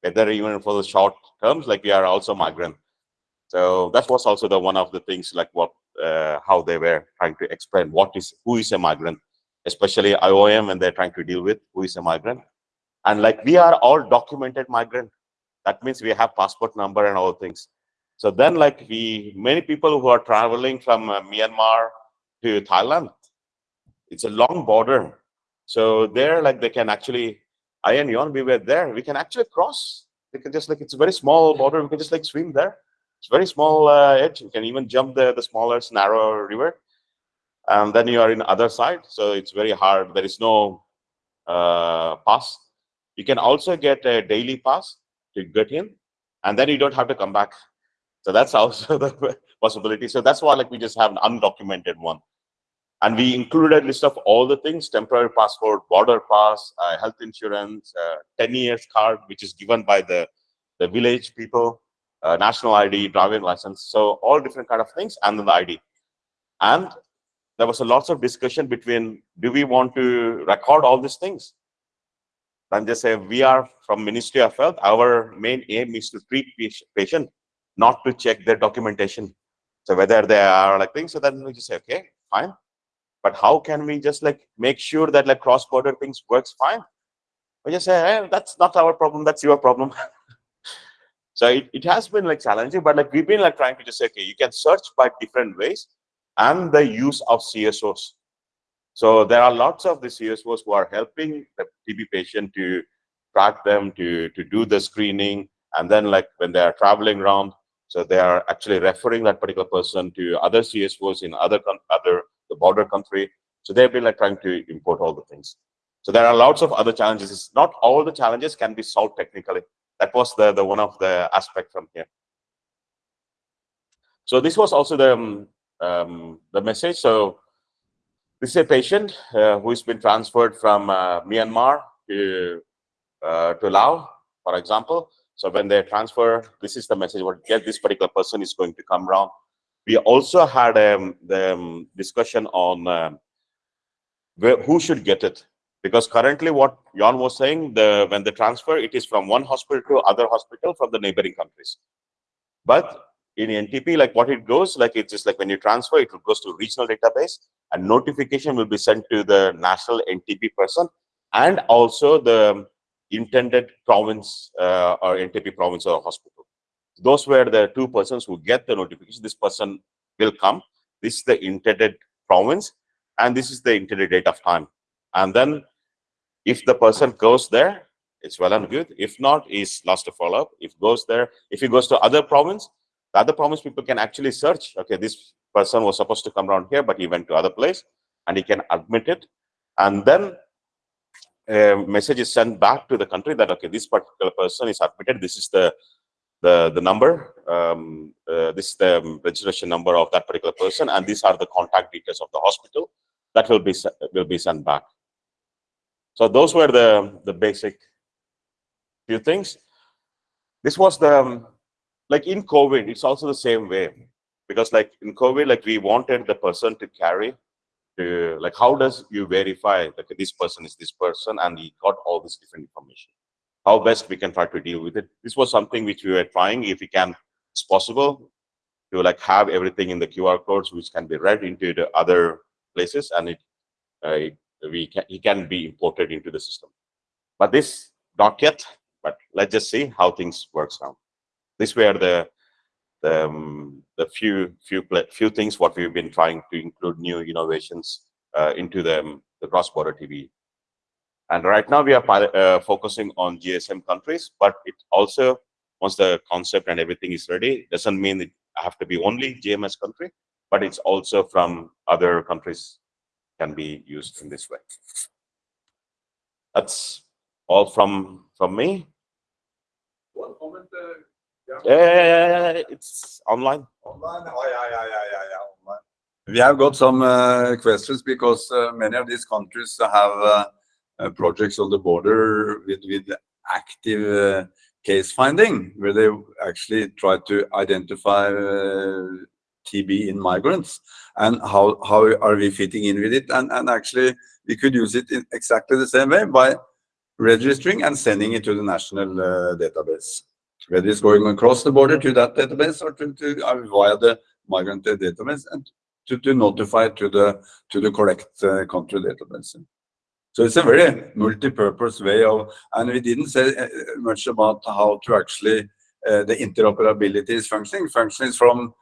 Whether even for the short terms, like we are also migrant. So that was also the one of the things like what uh, how they were trying to explain what is who is a migrant, especially IOM when they're trying to deal with who is a migrant. And like we are all documented migrant. That means we have passport number and all things. So then like we, many people who are traveling from uh, Myanmar to Thailand, it's a long border. So there like they can actually, I and Yon, we were there, we can actually cross. We can just like, it's a very small border. We can just like swim there it's very small uh, edge. You can even jump the, the smaller, narrow river. And then you are in other side. So it's very hard. There is no uh, pass. You can also get a daily pass to get in. And then you don't have to come back. So that's also the possibility. So that's why like we just have an undocumented one. And we included a list of all the things, temporary passport, border pass, uh, health insurance, uh, 10 years card, which is given by the, the village people, uh, national ID, driving license, so all different kind of things, and then the ID. And there was a lots of discussion between, do we want to record all these things? then just say we are from Ministry of Health. Our main aim is to treat patient, not to check their documentation. So whether they are like things, so then we just say, okay, fine. But how can we just like make sure that like cross-border things works fine? We just say, hey, that's not our problem, that's your problem. so it, it has been like challenging, but like we've been like trying to just say, okay, you can search by different ways and the use of CSOs. So there are lots of the CSOs who are helping the TB patient to track them, to, to do the screening, and then like when they are traveling around, so they are actually referring that particular person to other CSOs in other other the border country. So they've been like trying to import all the things. So there are lots of other challenges. Not all the challenges can be solved technically. That was the, the one of the aspect from here. So this was also the um, um, the message. So this is a patient uh, who's been transferred from uh, Myanmar to uh, to Laos, for example. So when they transfer, this is the message. What get this particular person is going to come around. We also had um, the um, discussion on um, where, who should get it because currently what Jan was saying, the when they transfer, it is from one hospital to other hospital from the neighboring countries. But in NTP, like what it goes, like it's just like when you transfer, it goes to regional database and notification will be sent to the national NTP person and also the intended province uh, or NTP province or hospital. Those were the two persons who get the notification. This person will come. This is the intended province and this is the intended date of time. And then if the person goes there, it's well and good. If not, is lost to follow up. If goes there, if he goes to other province, the other province people can actually search. Okay, this person was supposed to come around here, but he went to other place, and he can admit it. And then a message is sent back to the country that okay, this particular person is admitted. This is the the the number. Um, uh, this is the registration number of that particular person, and these are the contact details of the hospital that will be will be sent back. So those were the, the basic few things. This was the, um, like in COVID, it's also the same way. Because like in COVID, like we wanted the person to carry to, like how does you verify that this person is this person and he got all this different information? How best we can try to deal with it. This was something which we were trying, if we can, it's possible. To like have everything in the QR codes, which can be read into the other places and it, uh, it we can he can be imported into the system. But this not yet but let's just see how things works now this were the the, um, the few few few things what we've been trying to include new innovations uh, into the, um, the cross-border TB and right now we are uh, focusing on GSM countries but it also once the concept and everything is ready doesn't mean it have to be only GMS country but it's also from other countries can be used in this way. That's all from from me. One comment. Uh, yeah. yeah, yeah, it's online. Online. Oh, yeah, yeah, yeah, yeah, yeah. Online. We have got some uh, questions because uh, many of these countries have uh, uh, projects on the border with with active uh, case finding, where they actually try to identify TB in migrants and how, how are we fitting in with it. And, and actually, we could use it in exactly the same way by registering and sending it to the national uh, database. Whether it's going across the border to that database or to, to uh, via the migrant database and to, to notify to the to the correct uh, country database. So it's a very multi-purpose way of, and we didn't say uh, much about how to actually uh, the interoperability is functioning. Functioning from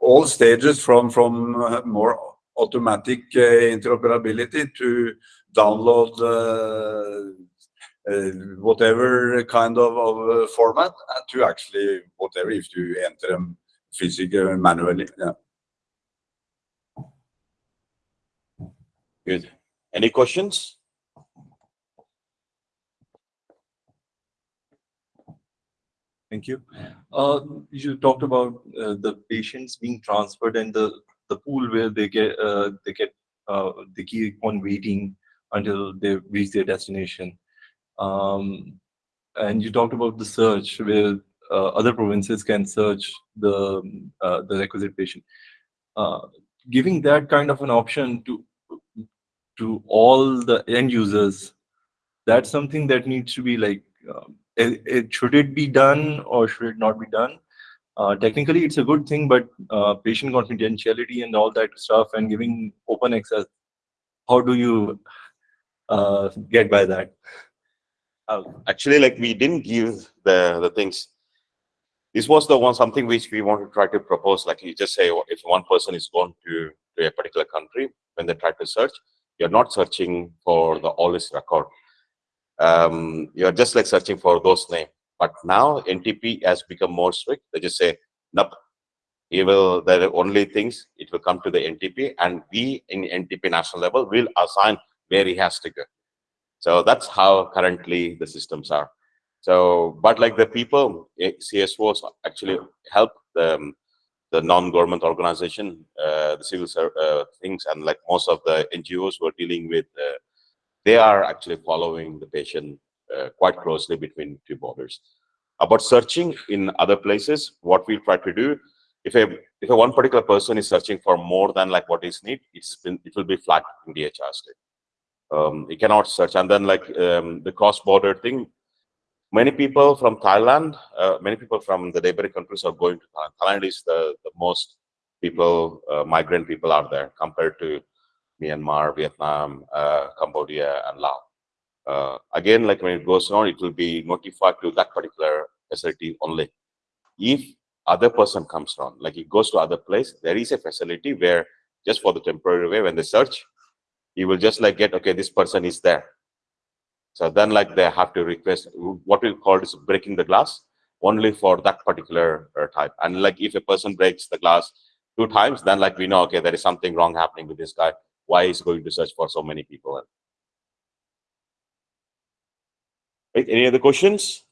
all stages from from uh, more automatic uh, interoperability to download uh, uh, whatever kind of, of format to actually whatever if you enter them physically and manually. Yeah. Good. Any questions? Thank you. Uh, you talked about uh, the patients being transferred and the the pool where they get uh, they get uh, they keep on waiting until they reach their destination. Um, and you talked about the search where uh, other provinces can search the uh, the requisite patient. giving that kind of an option to to all the end users that's something that needs to be like, um, it, it- should it be done or should it not be done? Uh, technically, it's a good thing, but uh, patient confidentiality and all that stuff and giving open access, how do you uh, get by that? Uh, actually, like we didn't give the the things. This was the one something which we want to try to propose. Like you just say, if one person is going to to a particular country, when they try to search, you're not searching for the all list record. Um, you're just like searching for those name. But now NTP has become more strict. They just say, nope. He will. There are only things. It will come to the NTP, and we in NTP national level will assign where he has to go. So that's how currently the systems are. So, but like the people, eh, CSOs actually help the, the non-government organization, uh, the civil uh, things, and like most of the NGOs who are dealing with, uh, they are actually following the patient quite closely between two borders. About searching in other places, what we try to do, if a if a one particular person is searching for more than like what is need, it's been it will be flagged in DHR state um, you cannot search. And then like um, the cross-border thing, many people from Thailand, uh, many people from the neighboring countries are going to Thailand. Thailand is the, the most people, uh, migrant people are there compared to Myanmar, Vietnam, uh, Cambodia, and Laos. Uh, again, like when it goes on, it will be notified to that particular facility only. If other person comes on, like it goes to other place, there is a facility where just for the temporary way, when they search, you will just like get okay this person is there so then like they have to request what we call is breaking the glass only for that particular uh, type. And like if a person breaks the glass two times then like we know okay there is something wrong happening with this guy. Why is going to search for so many people? Right, any other questions?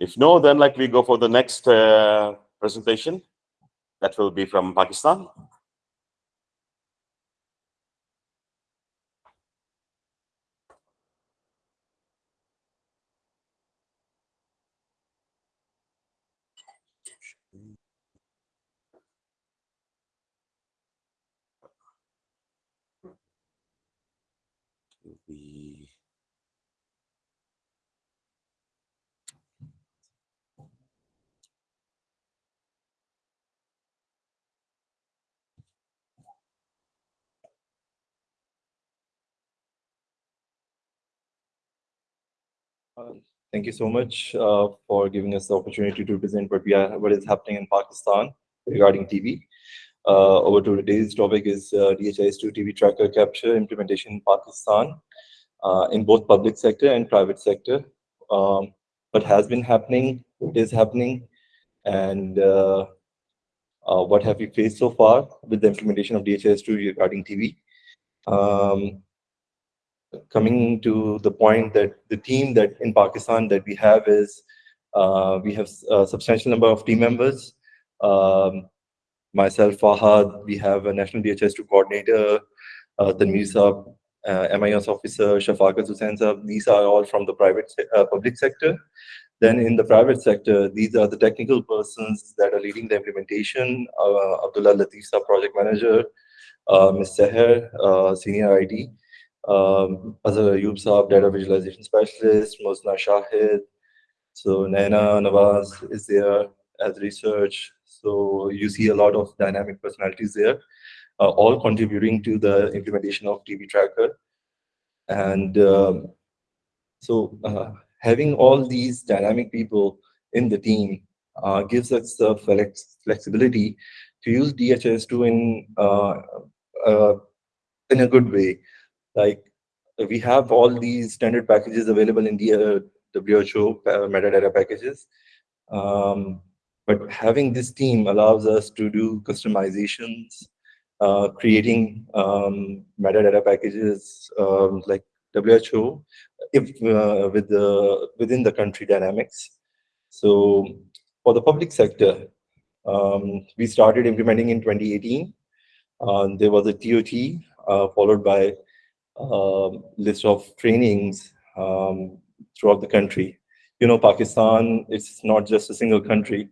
If no then like we go for the next uh, presentation. That will be from pakistan the Um, Thank you so much uh, for giving us the opportunity to present what we are, what is happening in Pakistan regarding TB. Uh, over to today's topic is uh, DHIS2 TB tracker capture implementation in Pakistan uh, in both public sector and private sector. Um, what has been happening, what is happening, and uh, uh, what have we faced so far with the implementation of DHIS2 regarding TB. Um, coming to the point that the team that in Pakistan that we have is uh, we have a substantial number of team members. Um, myself, Fahad, we have a national DHIS2 coordinator, uh, Tanveer Saab, uh, MIS officer, Shafaqat Hussain Saab. These are all from the private uh, public sector. Then in the private sector, these are the technical persons that are leading the implementation. Uh, Abdullah Latif Saab, project manager, uh, Ms. Seher, uh, senior IT um, Azhar Ayub Saab, data visualization specialist, Mosna Shahid. So Naina Nawaz is there as research. So you see a lot of dynamic personalities there, uh, all contributing to the implementation of TB Tracker. And um, so uh, having all these dynamic people in the team uh, gives us the flex flexibility to use DHIS2 in uh, uh, in a good way like we have all these standard packages available in the uh, WHO metadata packages. Um, but having this team allows us to do customizations, uh, creating um, metadata packages um, like WHO if uh, with the within the country dynamics. So for the public sector, um, we started implementing in 2018. Uh, there was a TOT uh, followed by list of trainings um, throughout the country. You know, Pakistan, it's not just a single country.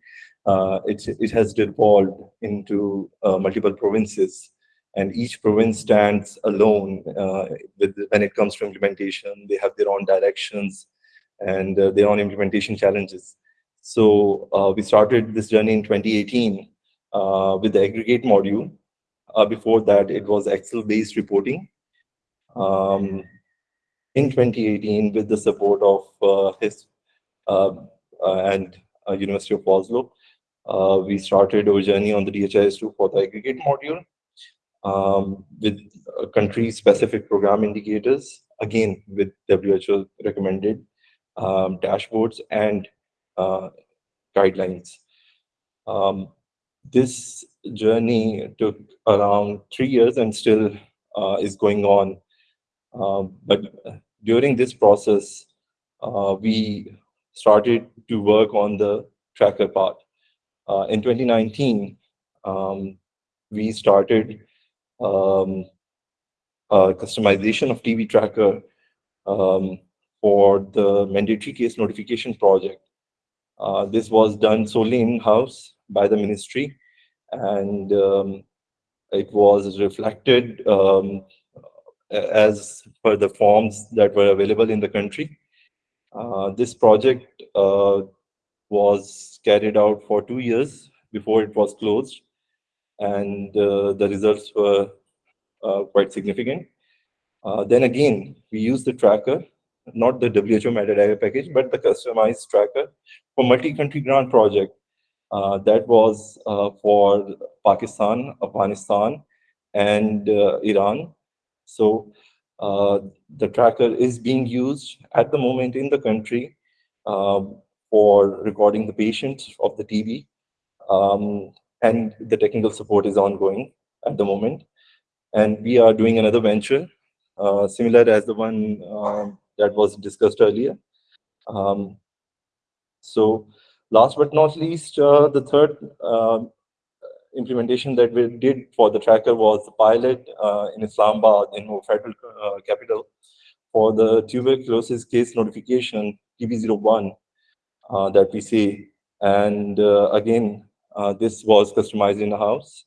Uh, it, it has devolved into uh, multiple provinces. and each province stands alone uh, with, when it comes to implementation. They have their own directions and uh, their own implementation challenges. So uh, we started this journey in 2018 uh, with the aggregate module. Before that, it was Excel-based reporting. Um, in 2018, with the support of uh, HISP and University of Oslo, we started our journey on the DHIS2 for the aggregate module um, with uh, country-specific program indicators, again, with WHO recommended um, dashboards and uh, guidelines. Um, this journey took around three years and still uh, is going on. Um, but during this process, uh, we started to work on the tracker part. Uh, in 2019, um, we started um, uh, customization of TB tracker um, for the mandatory case notification project. Uh, this was done solely in-house by the ministry and um, it was reflected um, as per the forms that were available in the country. Uh, this project uh, was carried out for two years before it was closed and uh, the results were uh, quite significant. Uh, then again, we use the tracker, not the WHO metadata package, but the customized tracker for multi-country grant project. that was for Pakistan, Afghanistan, and Iran. So uh, the tracker is being used at the moment in the country uh, for recording the patients of the TB. Um, and the technical support is ongoing at the moment. And we are doing another venture, uh, similar as the one um, that was discussed earlier. Um, so last but not least, uh, the third uh, implementation that we did for the tracker was the pilot uh, in Islamabad, in our federal uh, capital, for the tuberculosis case notification, TB01, uh, that we see. And again, uh, this was customized in the house.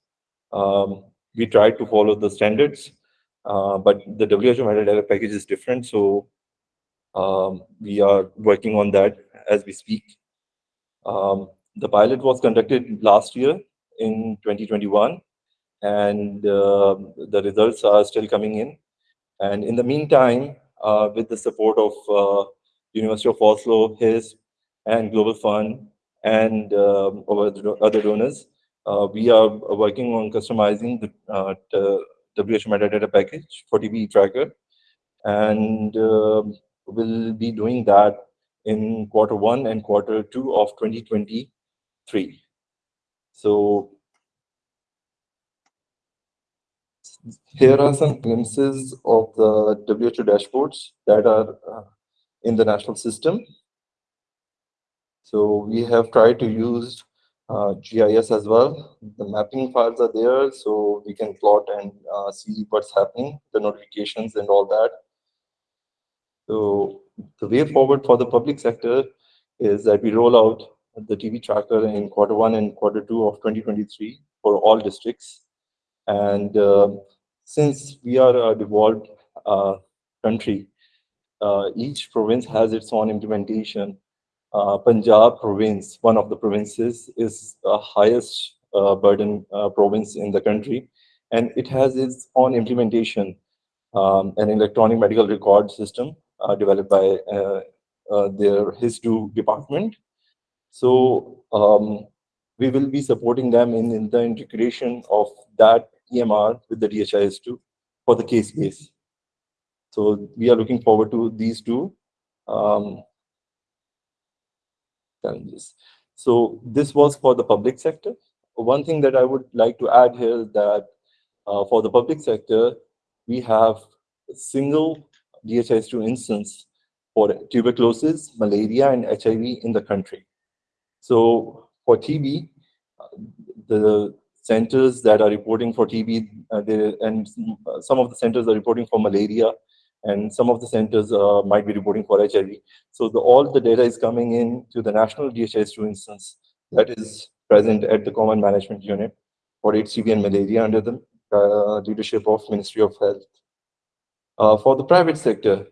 Um, we tried to follow the standards, uh, but the WHO metadata package is different. So um, we are working on that as we speak. Um, the pilot was conducted last year in 2021, and uh, the results are still coming in. And in the meantime, uh, with the support of uh, University of Oslo, HIS, and Global Fund, and um, other donors. Uh, we are working on customizing the, uh, the WHO metadata package for TB tracker, and um, we'll be doing that in quarter one and quarter two of 2023. So here are some glimpses of the WHO dashboards that are uh, in the national system. So we have tried to use uh, GIS as well. The mapping files are there, so we can plot and uh, see what's happening, the notifications and all that. So the way forward for the public sector is that we roll out the TB tracker in quarter one and quarter two of 2023 for all districts. And uh, since we are a devolved uh, country, uh, each province has its own implementation uh, Punjab province, one of the provinces, is the highest uh, burden uh, province in the country. And it has its own implementation, um, an electronic medical record system developed by their HIS2 department. So um, we will be supporting them in, in the integration of that EMR with the DHIS2 for the case base. So we are looking forward to these two. Um, challenges. So this was for the public sector. One thing that I would like to add here is that uh, for the public sector, we have a single DHIS2 instance for tuberculosis, malaria, and HIV in the country. So for TB, the centers that are reporting for TB, uh, and some of the centers are reporting for malaria, and some of the centers uh, might be reporting for HIV. So the, all the data is coming in to the national DHIS2 instance that is present at the Common Management Unit for HCV and malaria under the uh, leadership of Ministry of Health. Uh, for the private sector,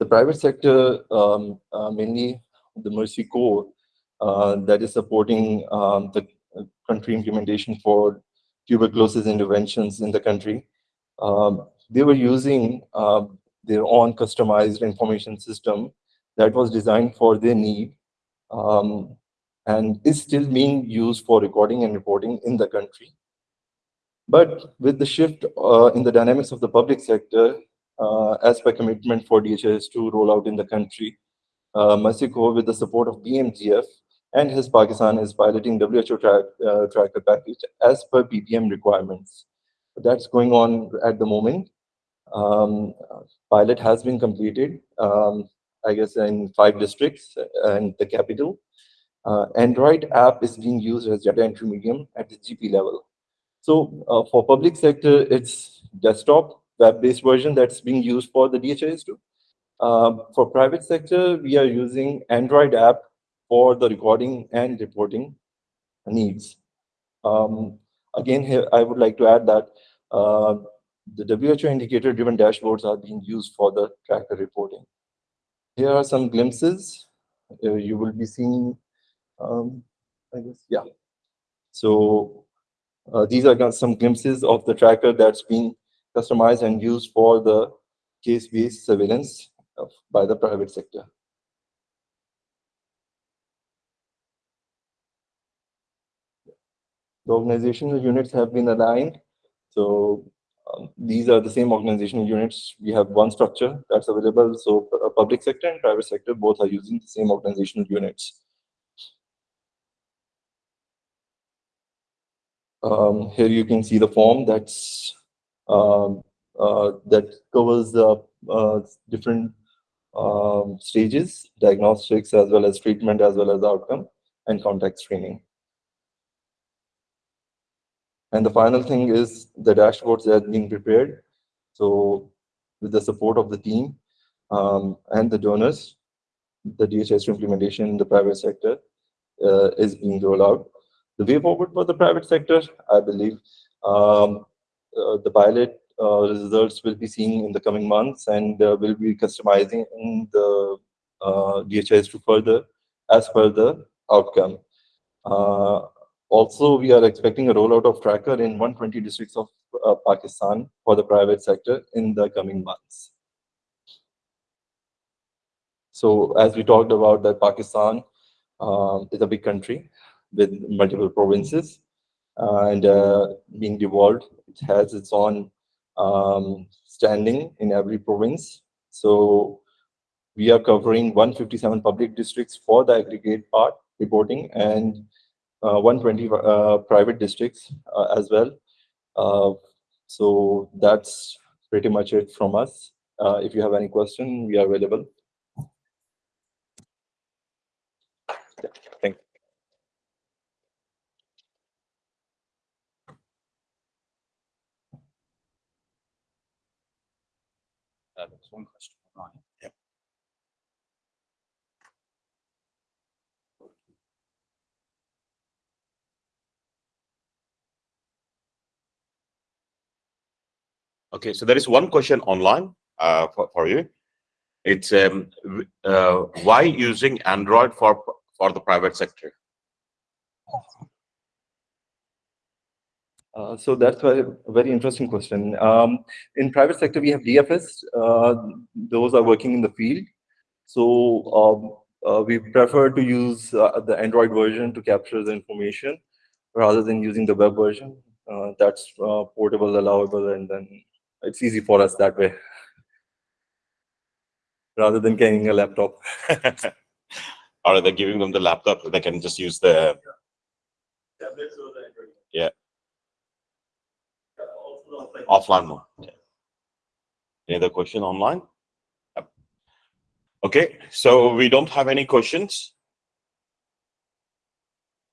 the private sector, um, uh, mainly the Mercy Corps, uh, that is supporting um, the country implementation for tuberculosis interventions in the country. Um, they were using um, their own customized information system that was designed for their need um, and is still being used for recording and reporting in the country. But with the shift uh, in the dynamics of the public sector, uh, as per commitment for DHS to roll out in the country, uh, with the support of BMGF and HISP Pakistan, is piloting WHO track, uh, tracker package as per PPM requirements. That's going on at the moment. Um, pilot has been completed, um, I guess, in five districts and the capital. Uh, Android app is being used as data entry medium at the GP level. So uh, for public sector, it's desktop web-based version that's being used for the DHIS2. Um, for private sector, we are using Android app for the recording and reporting needs. Um, again, here I would like to add that uh, the WHO indicator-driven dashboards are being used for the tracker reporting. Here are some glimpses. Uh, you will be seeing, um, I guess, yeah. So uh, these are some glimpses of the tracker that's being customized and used for the case-based surveillance by the private sector. The organizational units have been aligned. So um, these are the same organizational units. We have one structure that's available. So uh, public sector and private sector both are using the same organizational units. Um, here you can see the form that's um, uh, that covers the uh, different um, stages, diagnostics as well as treatment as well as outcome and contact screening. And the final thing is the dashboards that are being prepared. So with the support of the team um, and the donors, the DHS implementation in the private sector uh, is being rolled out. The way forward for the private sector, I believe, um, uh, the pilot results we'll be seen in the coming months and uh, will be customizing the uh, DHIS2 further as per the outcome. Uh, also, we are expecting a rollout of tracker in 120 districts of uh, Pakistan for the private sector in the coming months. So as we talked about that Pakistan um, is a big country with multiple provinces uh, and uh, being devolved, it has its own um, standing in every province. So we are covering 157 public districts for the aggregate part reporting and uh, 120 uh, private districts uh, as well. so that's pretty much it from us. if you have any question, we are available. Yeah, thank you. Uh, there's one question. online. Yep. Okay, so there is one question online uh, for, for you. It's um, uh, why using Android for for the private sector? Uh, so that's a very interesting question. Um, in private sector, we have DFS. Uh, those are working in the field. So um, uh, we prefer to use uh, the Android version to capture the information rather than using the web version. Uh, that's portable, allowable, and then it's easy for us that way rather than carrying a laptop. or they're giving them the laptop, they can just use the Yeah. Offline mode. Yeah. Any other question online? Yep. Okay, so we don't have any questions.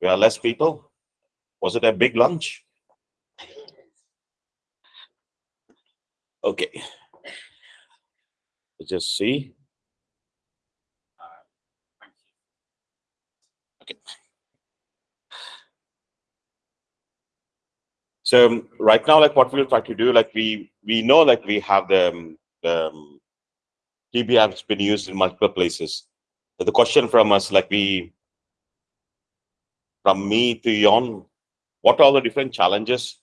We are less people. Was it a big lunch? Okay. Let's just see. Uh, okay. So um, right now, like what we'll try to do, like we we know like we have the, um, the um, has been used in multiple places. The question from us, like we, from me to Yon, what are the different challenges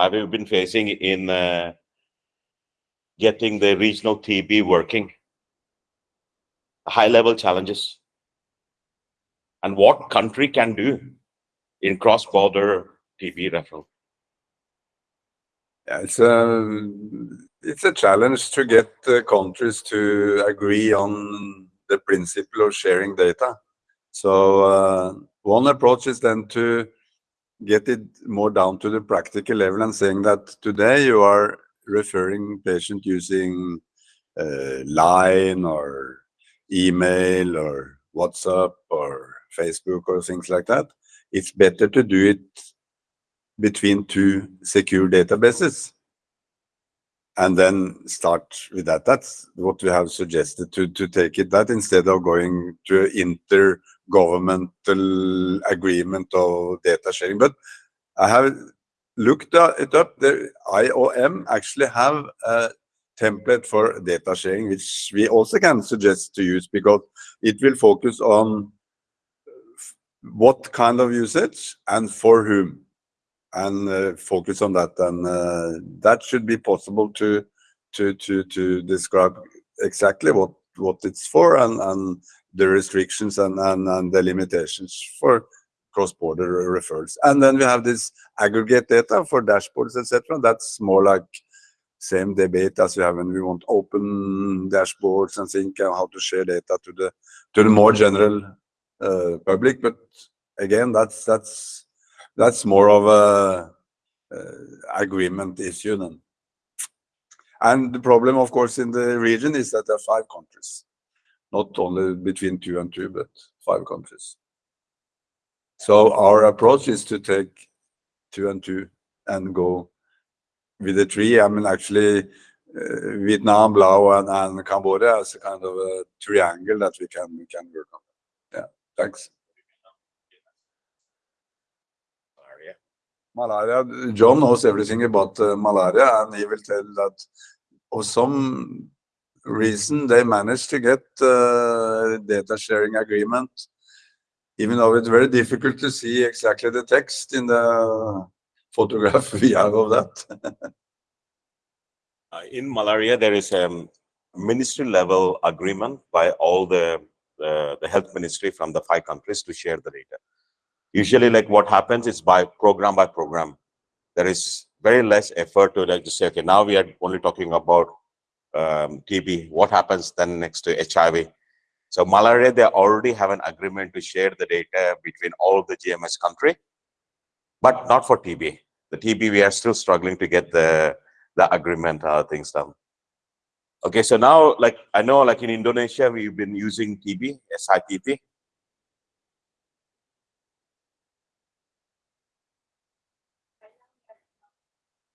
have you been facing in uh, getting the regional TB working? High level challenges. And what country can do in cross border TB referral? Yeah, it's a it's a challenge to get the countries to agree on the principle of sharing data. So uh, one approach is then to get it more down to the practical level and saying that today you are referring patient using uh, line or email or WhatsApp or Facebook or things like that. It's better to do it between two secure databases and then start with that. That's what we have suggested to, to take it that instead of going to intergovernmental agreement of data sharing. But I have looked it up. The IOM actually have a template for data sharing, which we also can suggest to use because it will focus on what kind of usage and for whom and uh, focus on that. And uh, that should be possible to to to to describe exactly what what it's for and and the restrictions and and, and the limitations for cross-border referrals. And then we have this aggregate data for dashboards etc that's more like same debate as we have when we want open dashboards and think how to share data to the to the more general uh, public. But again that's that's that's more of a uh, agreement issue then. And the problem, of course, in the region is that there are five countries, not only between two and two, but five countries. So our approach is to take two and two and go with the three. I mean, actually, uh, Vietnam, Laos, and, and Cambodia as a kind of a triangle that we can we can work on. Yeah, thanks. Malaria. John knows everything about uh, malaria, and he will tell that for some reason they managed to get uh, data sharing agreement, even though it's very difficult to see exactly the text in the photograph we have of that. uh, in malaria, there is a ministry level agreement by all the uh, the health ministry from the five countries to share the data usually like what happens is by program by program there is very less effort to like to say okay now we are only talking about um, tb what happens then next to hiv so malaria they already have an agreement to share the data between all the gms country but not for tb the tb we are still struggling to get the the agreement uh, things done. Okay so now like i know like in indonesia we've been using tb sitb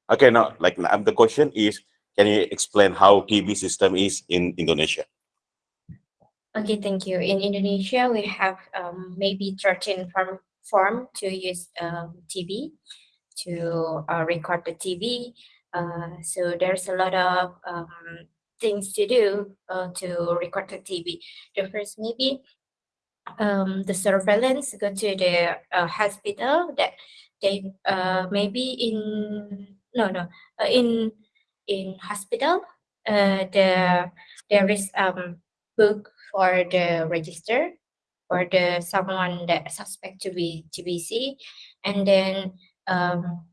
Okay, now, like the question is, can you explain how TB system is in Indonesia? Okay, thank you. In Indonesia, we have um, maybe 13 form, form to use um, to uh, record the TB. Uh, so there's a lot of um, things to do uh, to record the TB. The first maybe um, the surveillance go to the uh, hospital that they uh, maybe in no no. Uh, in in hospital uh, the there is um book for the register for the someone that suspect to be TBC and then um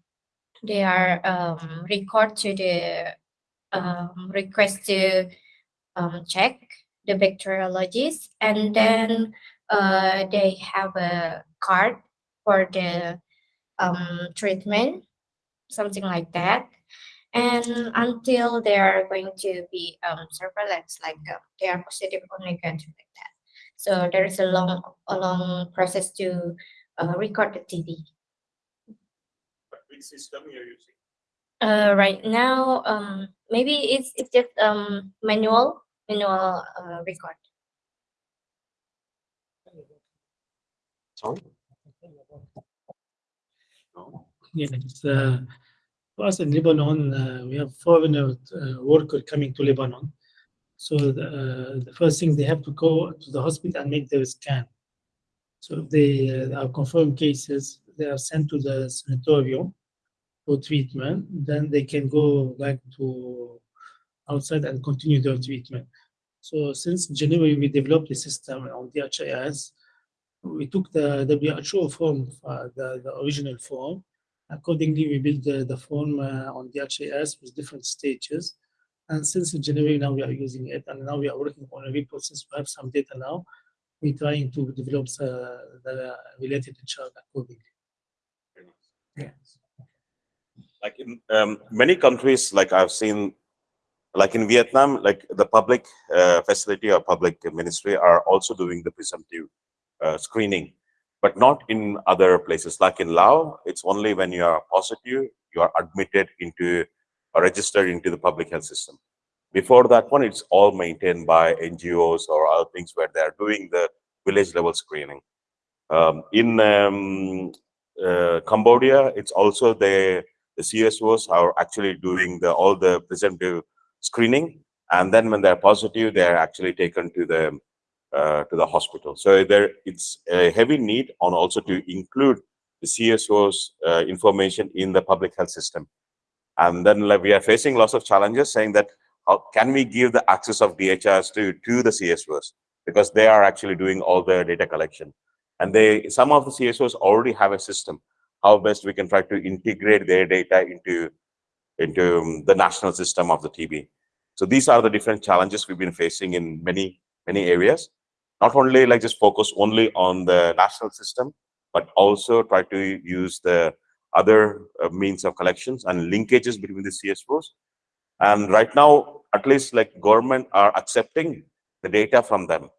they are um record to the um request to um check the bacteriologist. And then uh they have a card for the um treatment something like that. And until they are going to be um, surveillance, like uh, they are positive or negative like that. So there is a long, a long process to uh, record the TB. Which system you're using? Uh, right now, um, maybe it's it's just um manual manual uh, record. Sorry? No. It's, uh, for us in Lebanon, uh, we have foreigner uh, worker coming to Lebanon. So the, the first thing they have to go to the hospital and make their scan. So if they are confirmed cases, they are sent to the sanatorium for treatment. Then they can go back to outside and continue their treatment. So since January, we developed a system on DHIS. We took the WHO form, uh, the, the original form. Accordingly, we built the, the form uh, on DHIS with different stages. And since January, now we are using it, and now we are working on a report since we have some data now. We're trying to develop uh, the related chart accordingly. Yes. like in um, many countries like i've seen like in vietnam like the public uh, facility or public ministry are also doing the presumptive uh, screening but not in other places. Like in laos it's only when you are positive you are admitted into or registered into the public health system. Before that one it's all maintained by ngos or other things where they are doing the village level screening. Um, in um, uh, Cambodia, it's also the the CSOs are actually doing the all the presumptive screening, and then when they're positive, they're actually taken to the uh, to the hospital. So there, it's a heavy need on also to include the CSOs uh, information in the public health system, and then like, we are facing lots of challenges, saying that how can we give the access of DHIS to to the CSOs because they are actually doing all the data collection and they some of the CSOs already have a system how best we can try to integrate their data into into um, the national system of the TB. So these are the different challenges we've been facing in many many areas. Not only like just focus only on the national system, but also try to use the other uh, means of collections and linkages between the CSOs. And right now, at least like government are accepting the data from them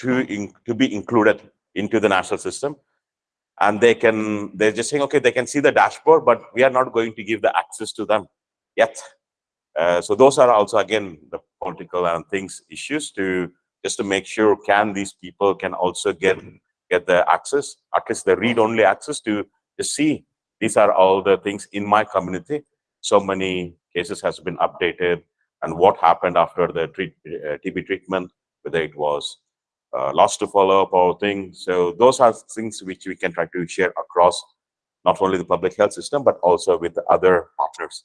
to in, to be included into the national system and they can they're just saying okay they can see the dashboard but we are not going to give the access to them yet uh, so those are also again the political and things issues to just to make sure can these people can also get get the access at least the read only access to to see these are all the things in my community so many cases has been updated and what happened after the treat, uh, TB treatment whether it was uh, lost to follow up or thing. So those are things which we can try to share across not only the public health system, but also with the other partners.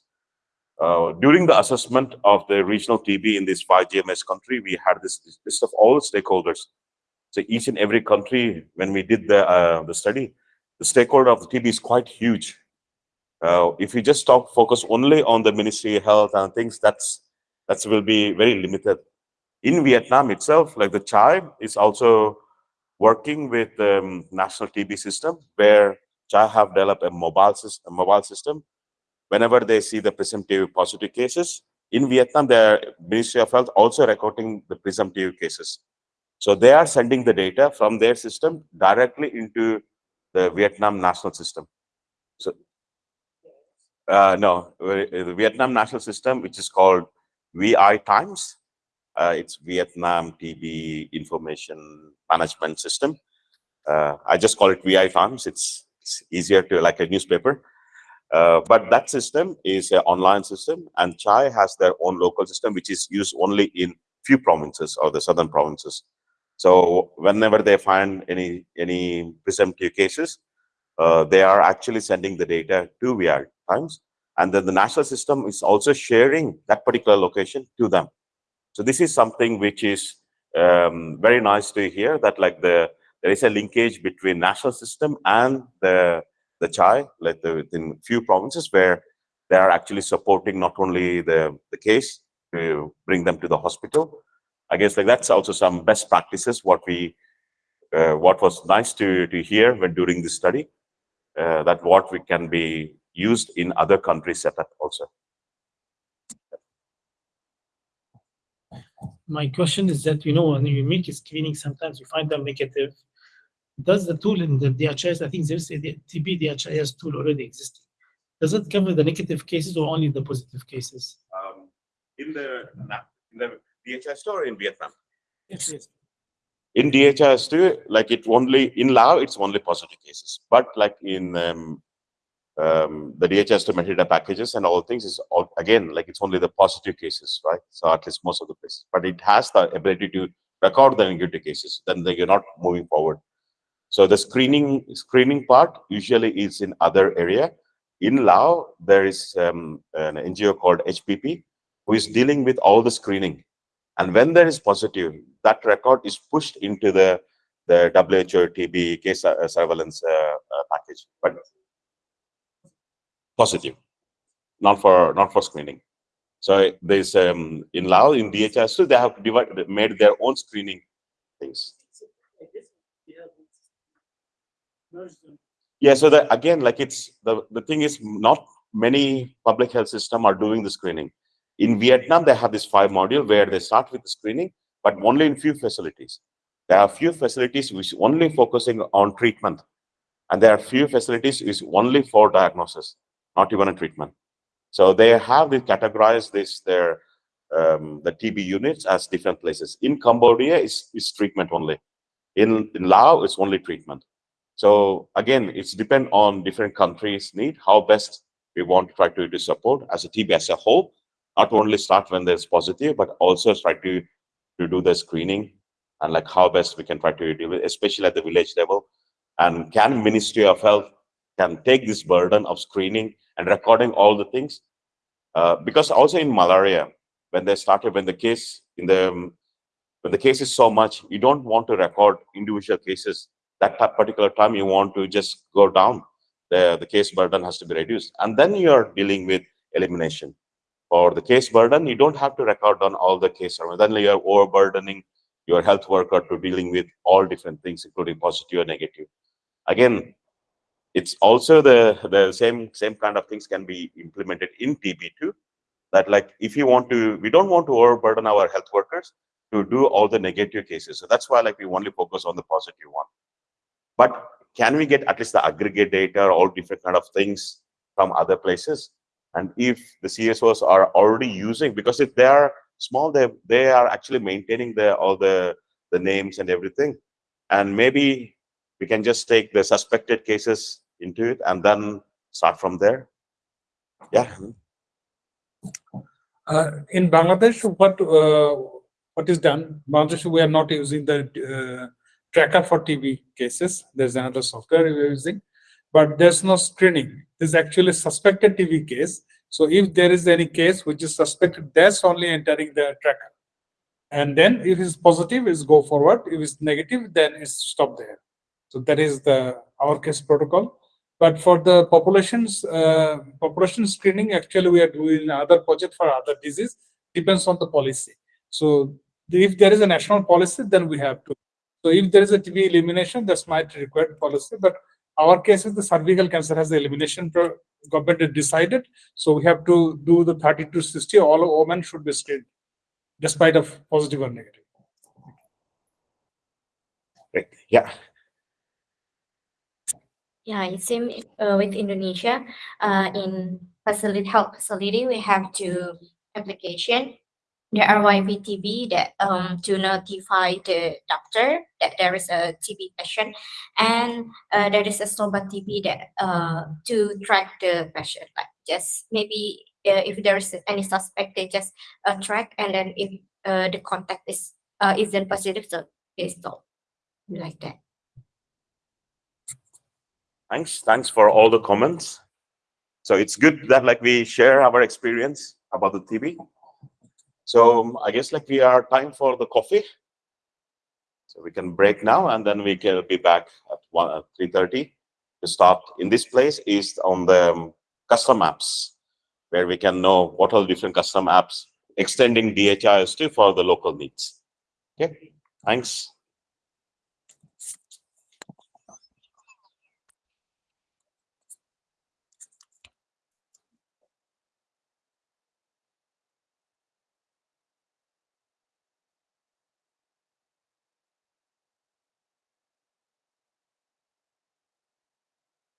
Uh, during the assessment of the regional TB in this 5 GMS country, we had this, list of all stakeholders. So each and every country, when we did the, uh, the study, the stakeholder of the TB is quite huge. Uh, if we just talk, focus only on the Ministry of Health and things, that's that's will be very limited in Vietnam itself, like the CHAI is also working with the um, national TB system where CHAI have developed a mobile system, a mobile system. Whenever they see the presumptive positive cases, in Vietnam, the Ministry of Health also recording the presumptive cases. So they are sending the data from their system directly into the Vietnam national system. So uh, no, the Vietnam national system, which is called VITIMES, uh, it's Vietnam TB Information Management System. Uh, I just call it VITIMES. It's, it's easier to like a newspaper. Uh, but that system is an online system, and CHAI has their own local system, which is used only in few provinces or the southern provinces. So whenever they find any any presumptive cases, uh, they are actually sending the data to VI Times, and then the national system is also sharing that particular location to them. So this is something which is um, very nice to hear that like the there is a linkage between national system and the the CHAI, like the, within few provinces where they are actually supporting not only the the case to bring them to the hospital. I guess like that's also some best practices what we uh, what was nice to to hear when during this study uh, that what we can be used in other countries setup also. my question is that you know when you make a screening, sometimes you find them negative. Does the tool in the DHIS, I think there's a TB DHIS tool already existing. Does it cover the negative cases or only the positive cases? Um, in the in the DHIS store in Vietnam. Yes, yes. In DHIS2, like it only in Laos, it's only positive cases. But like in um, um, the DHIS2 metadata packages and all things is all, again like it's only the positive cases, right? So at least most of the places, but it has the ability to record the negative cases. Then you're not moving forward. So the screening screening part usually is in other area. In Lao, there is um, an NGO called HPP who is dealing with all the screening. And when there is positive, that record is pushed into the the WHO TB case uh, surveillance uh, uh, package, but positive, not for not for screening. So there's um, in Lao in DHS, so they have made their own screening things. Yeah, so that again, like it's the the thing is not many public health system are doing the screening. In Vietnam, they have this five module where they start with the screening, but only in few facilities. There are few facilities which only focusing on treatment, and there are few facilities is only for diagnosis, not even a treatment. So they have they categorized this their um, the TB units as different places. In Cambodia, is is treatment only. In in Laos, it's only treatment. So again, it's depend on different countries' need, how best we want to try to, to support as a TB as a whole, not only start when there's positive, but also try to, to do the screening and like how best we can try to deal with, especially at the village level. And can Ministry of Health can take this burden of screening and recording all the things? Uh, because also in malaria, when they started, when the case in the when the case is so much, you don't want to record individual cases that particular time you want to just go down the the case burden has to be reduced. And then you're dealing with elimination. For the case burden you don't have to record on all the case or then you're overburdening your health worker to dealing with all different things including positive and negative. Again it's also the the same same kind of things can be implemented in tb too that like if you want to we don't want to overburden our health workers to do all the negative cases. So that's why like we only focus on the positive one but can we get at least the aggregate data all different kind of things from other places? And if the csos are already using because if they are small they they are actually maintaining the all the the names and everything. And maybe we can just take the suspected cases into it and then start from there. Yeah. Uh, in Bangladesh, what uh, what is done? Bangladesh, we are not using the uh, tracker for TB cases. There's another software we're using, but there's no screening. This is actually suspected TB case. So if there is any case which is suspected, that's only entering the tracker. And then if it's positive, it's go forward. If it's negative, then it's stop there. So that is the our case protocol. But for the populations, uh, population screening, actually we are doing other project for other disease, depends on the policy. So if there is a national policy, then we have to. So if there is a TB elimination, that's might require policy, but our case is the cervical cancer has the elimination government has decided. So we have to do the 30 to 60, all women should be screened, despite of positive or negative. Right. yeah Yeah, it seems uh, with Indonesia, uh, in facility health facility, we have two application. The RYVTB that um to notify the doctor that there is a TB patient, and uh, there is a SOBAT TB that uh to track the patient, like just maybe uh, if there is any suspect, they just uh, track, and then if uh, the contact is uh isn't positive, so they stop like that. thanks. Thanks for all the comments. So it's good that like we share our experience about the tb so um, i guess like we are time for the coffee. So we can break now and then we can be back at 1 at 3.30 to start in this place is on the um, custom apps where we can know what are the different custom apps extending dhis2 for the local needs. Okay? Thanks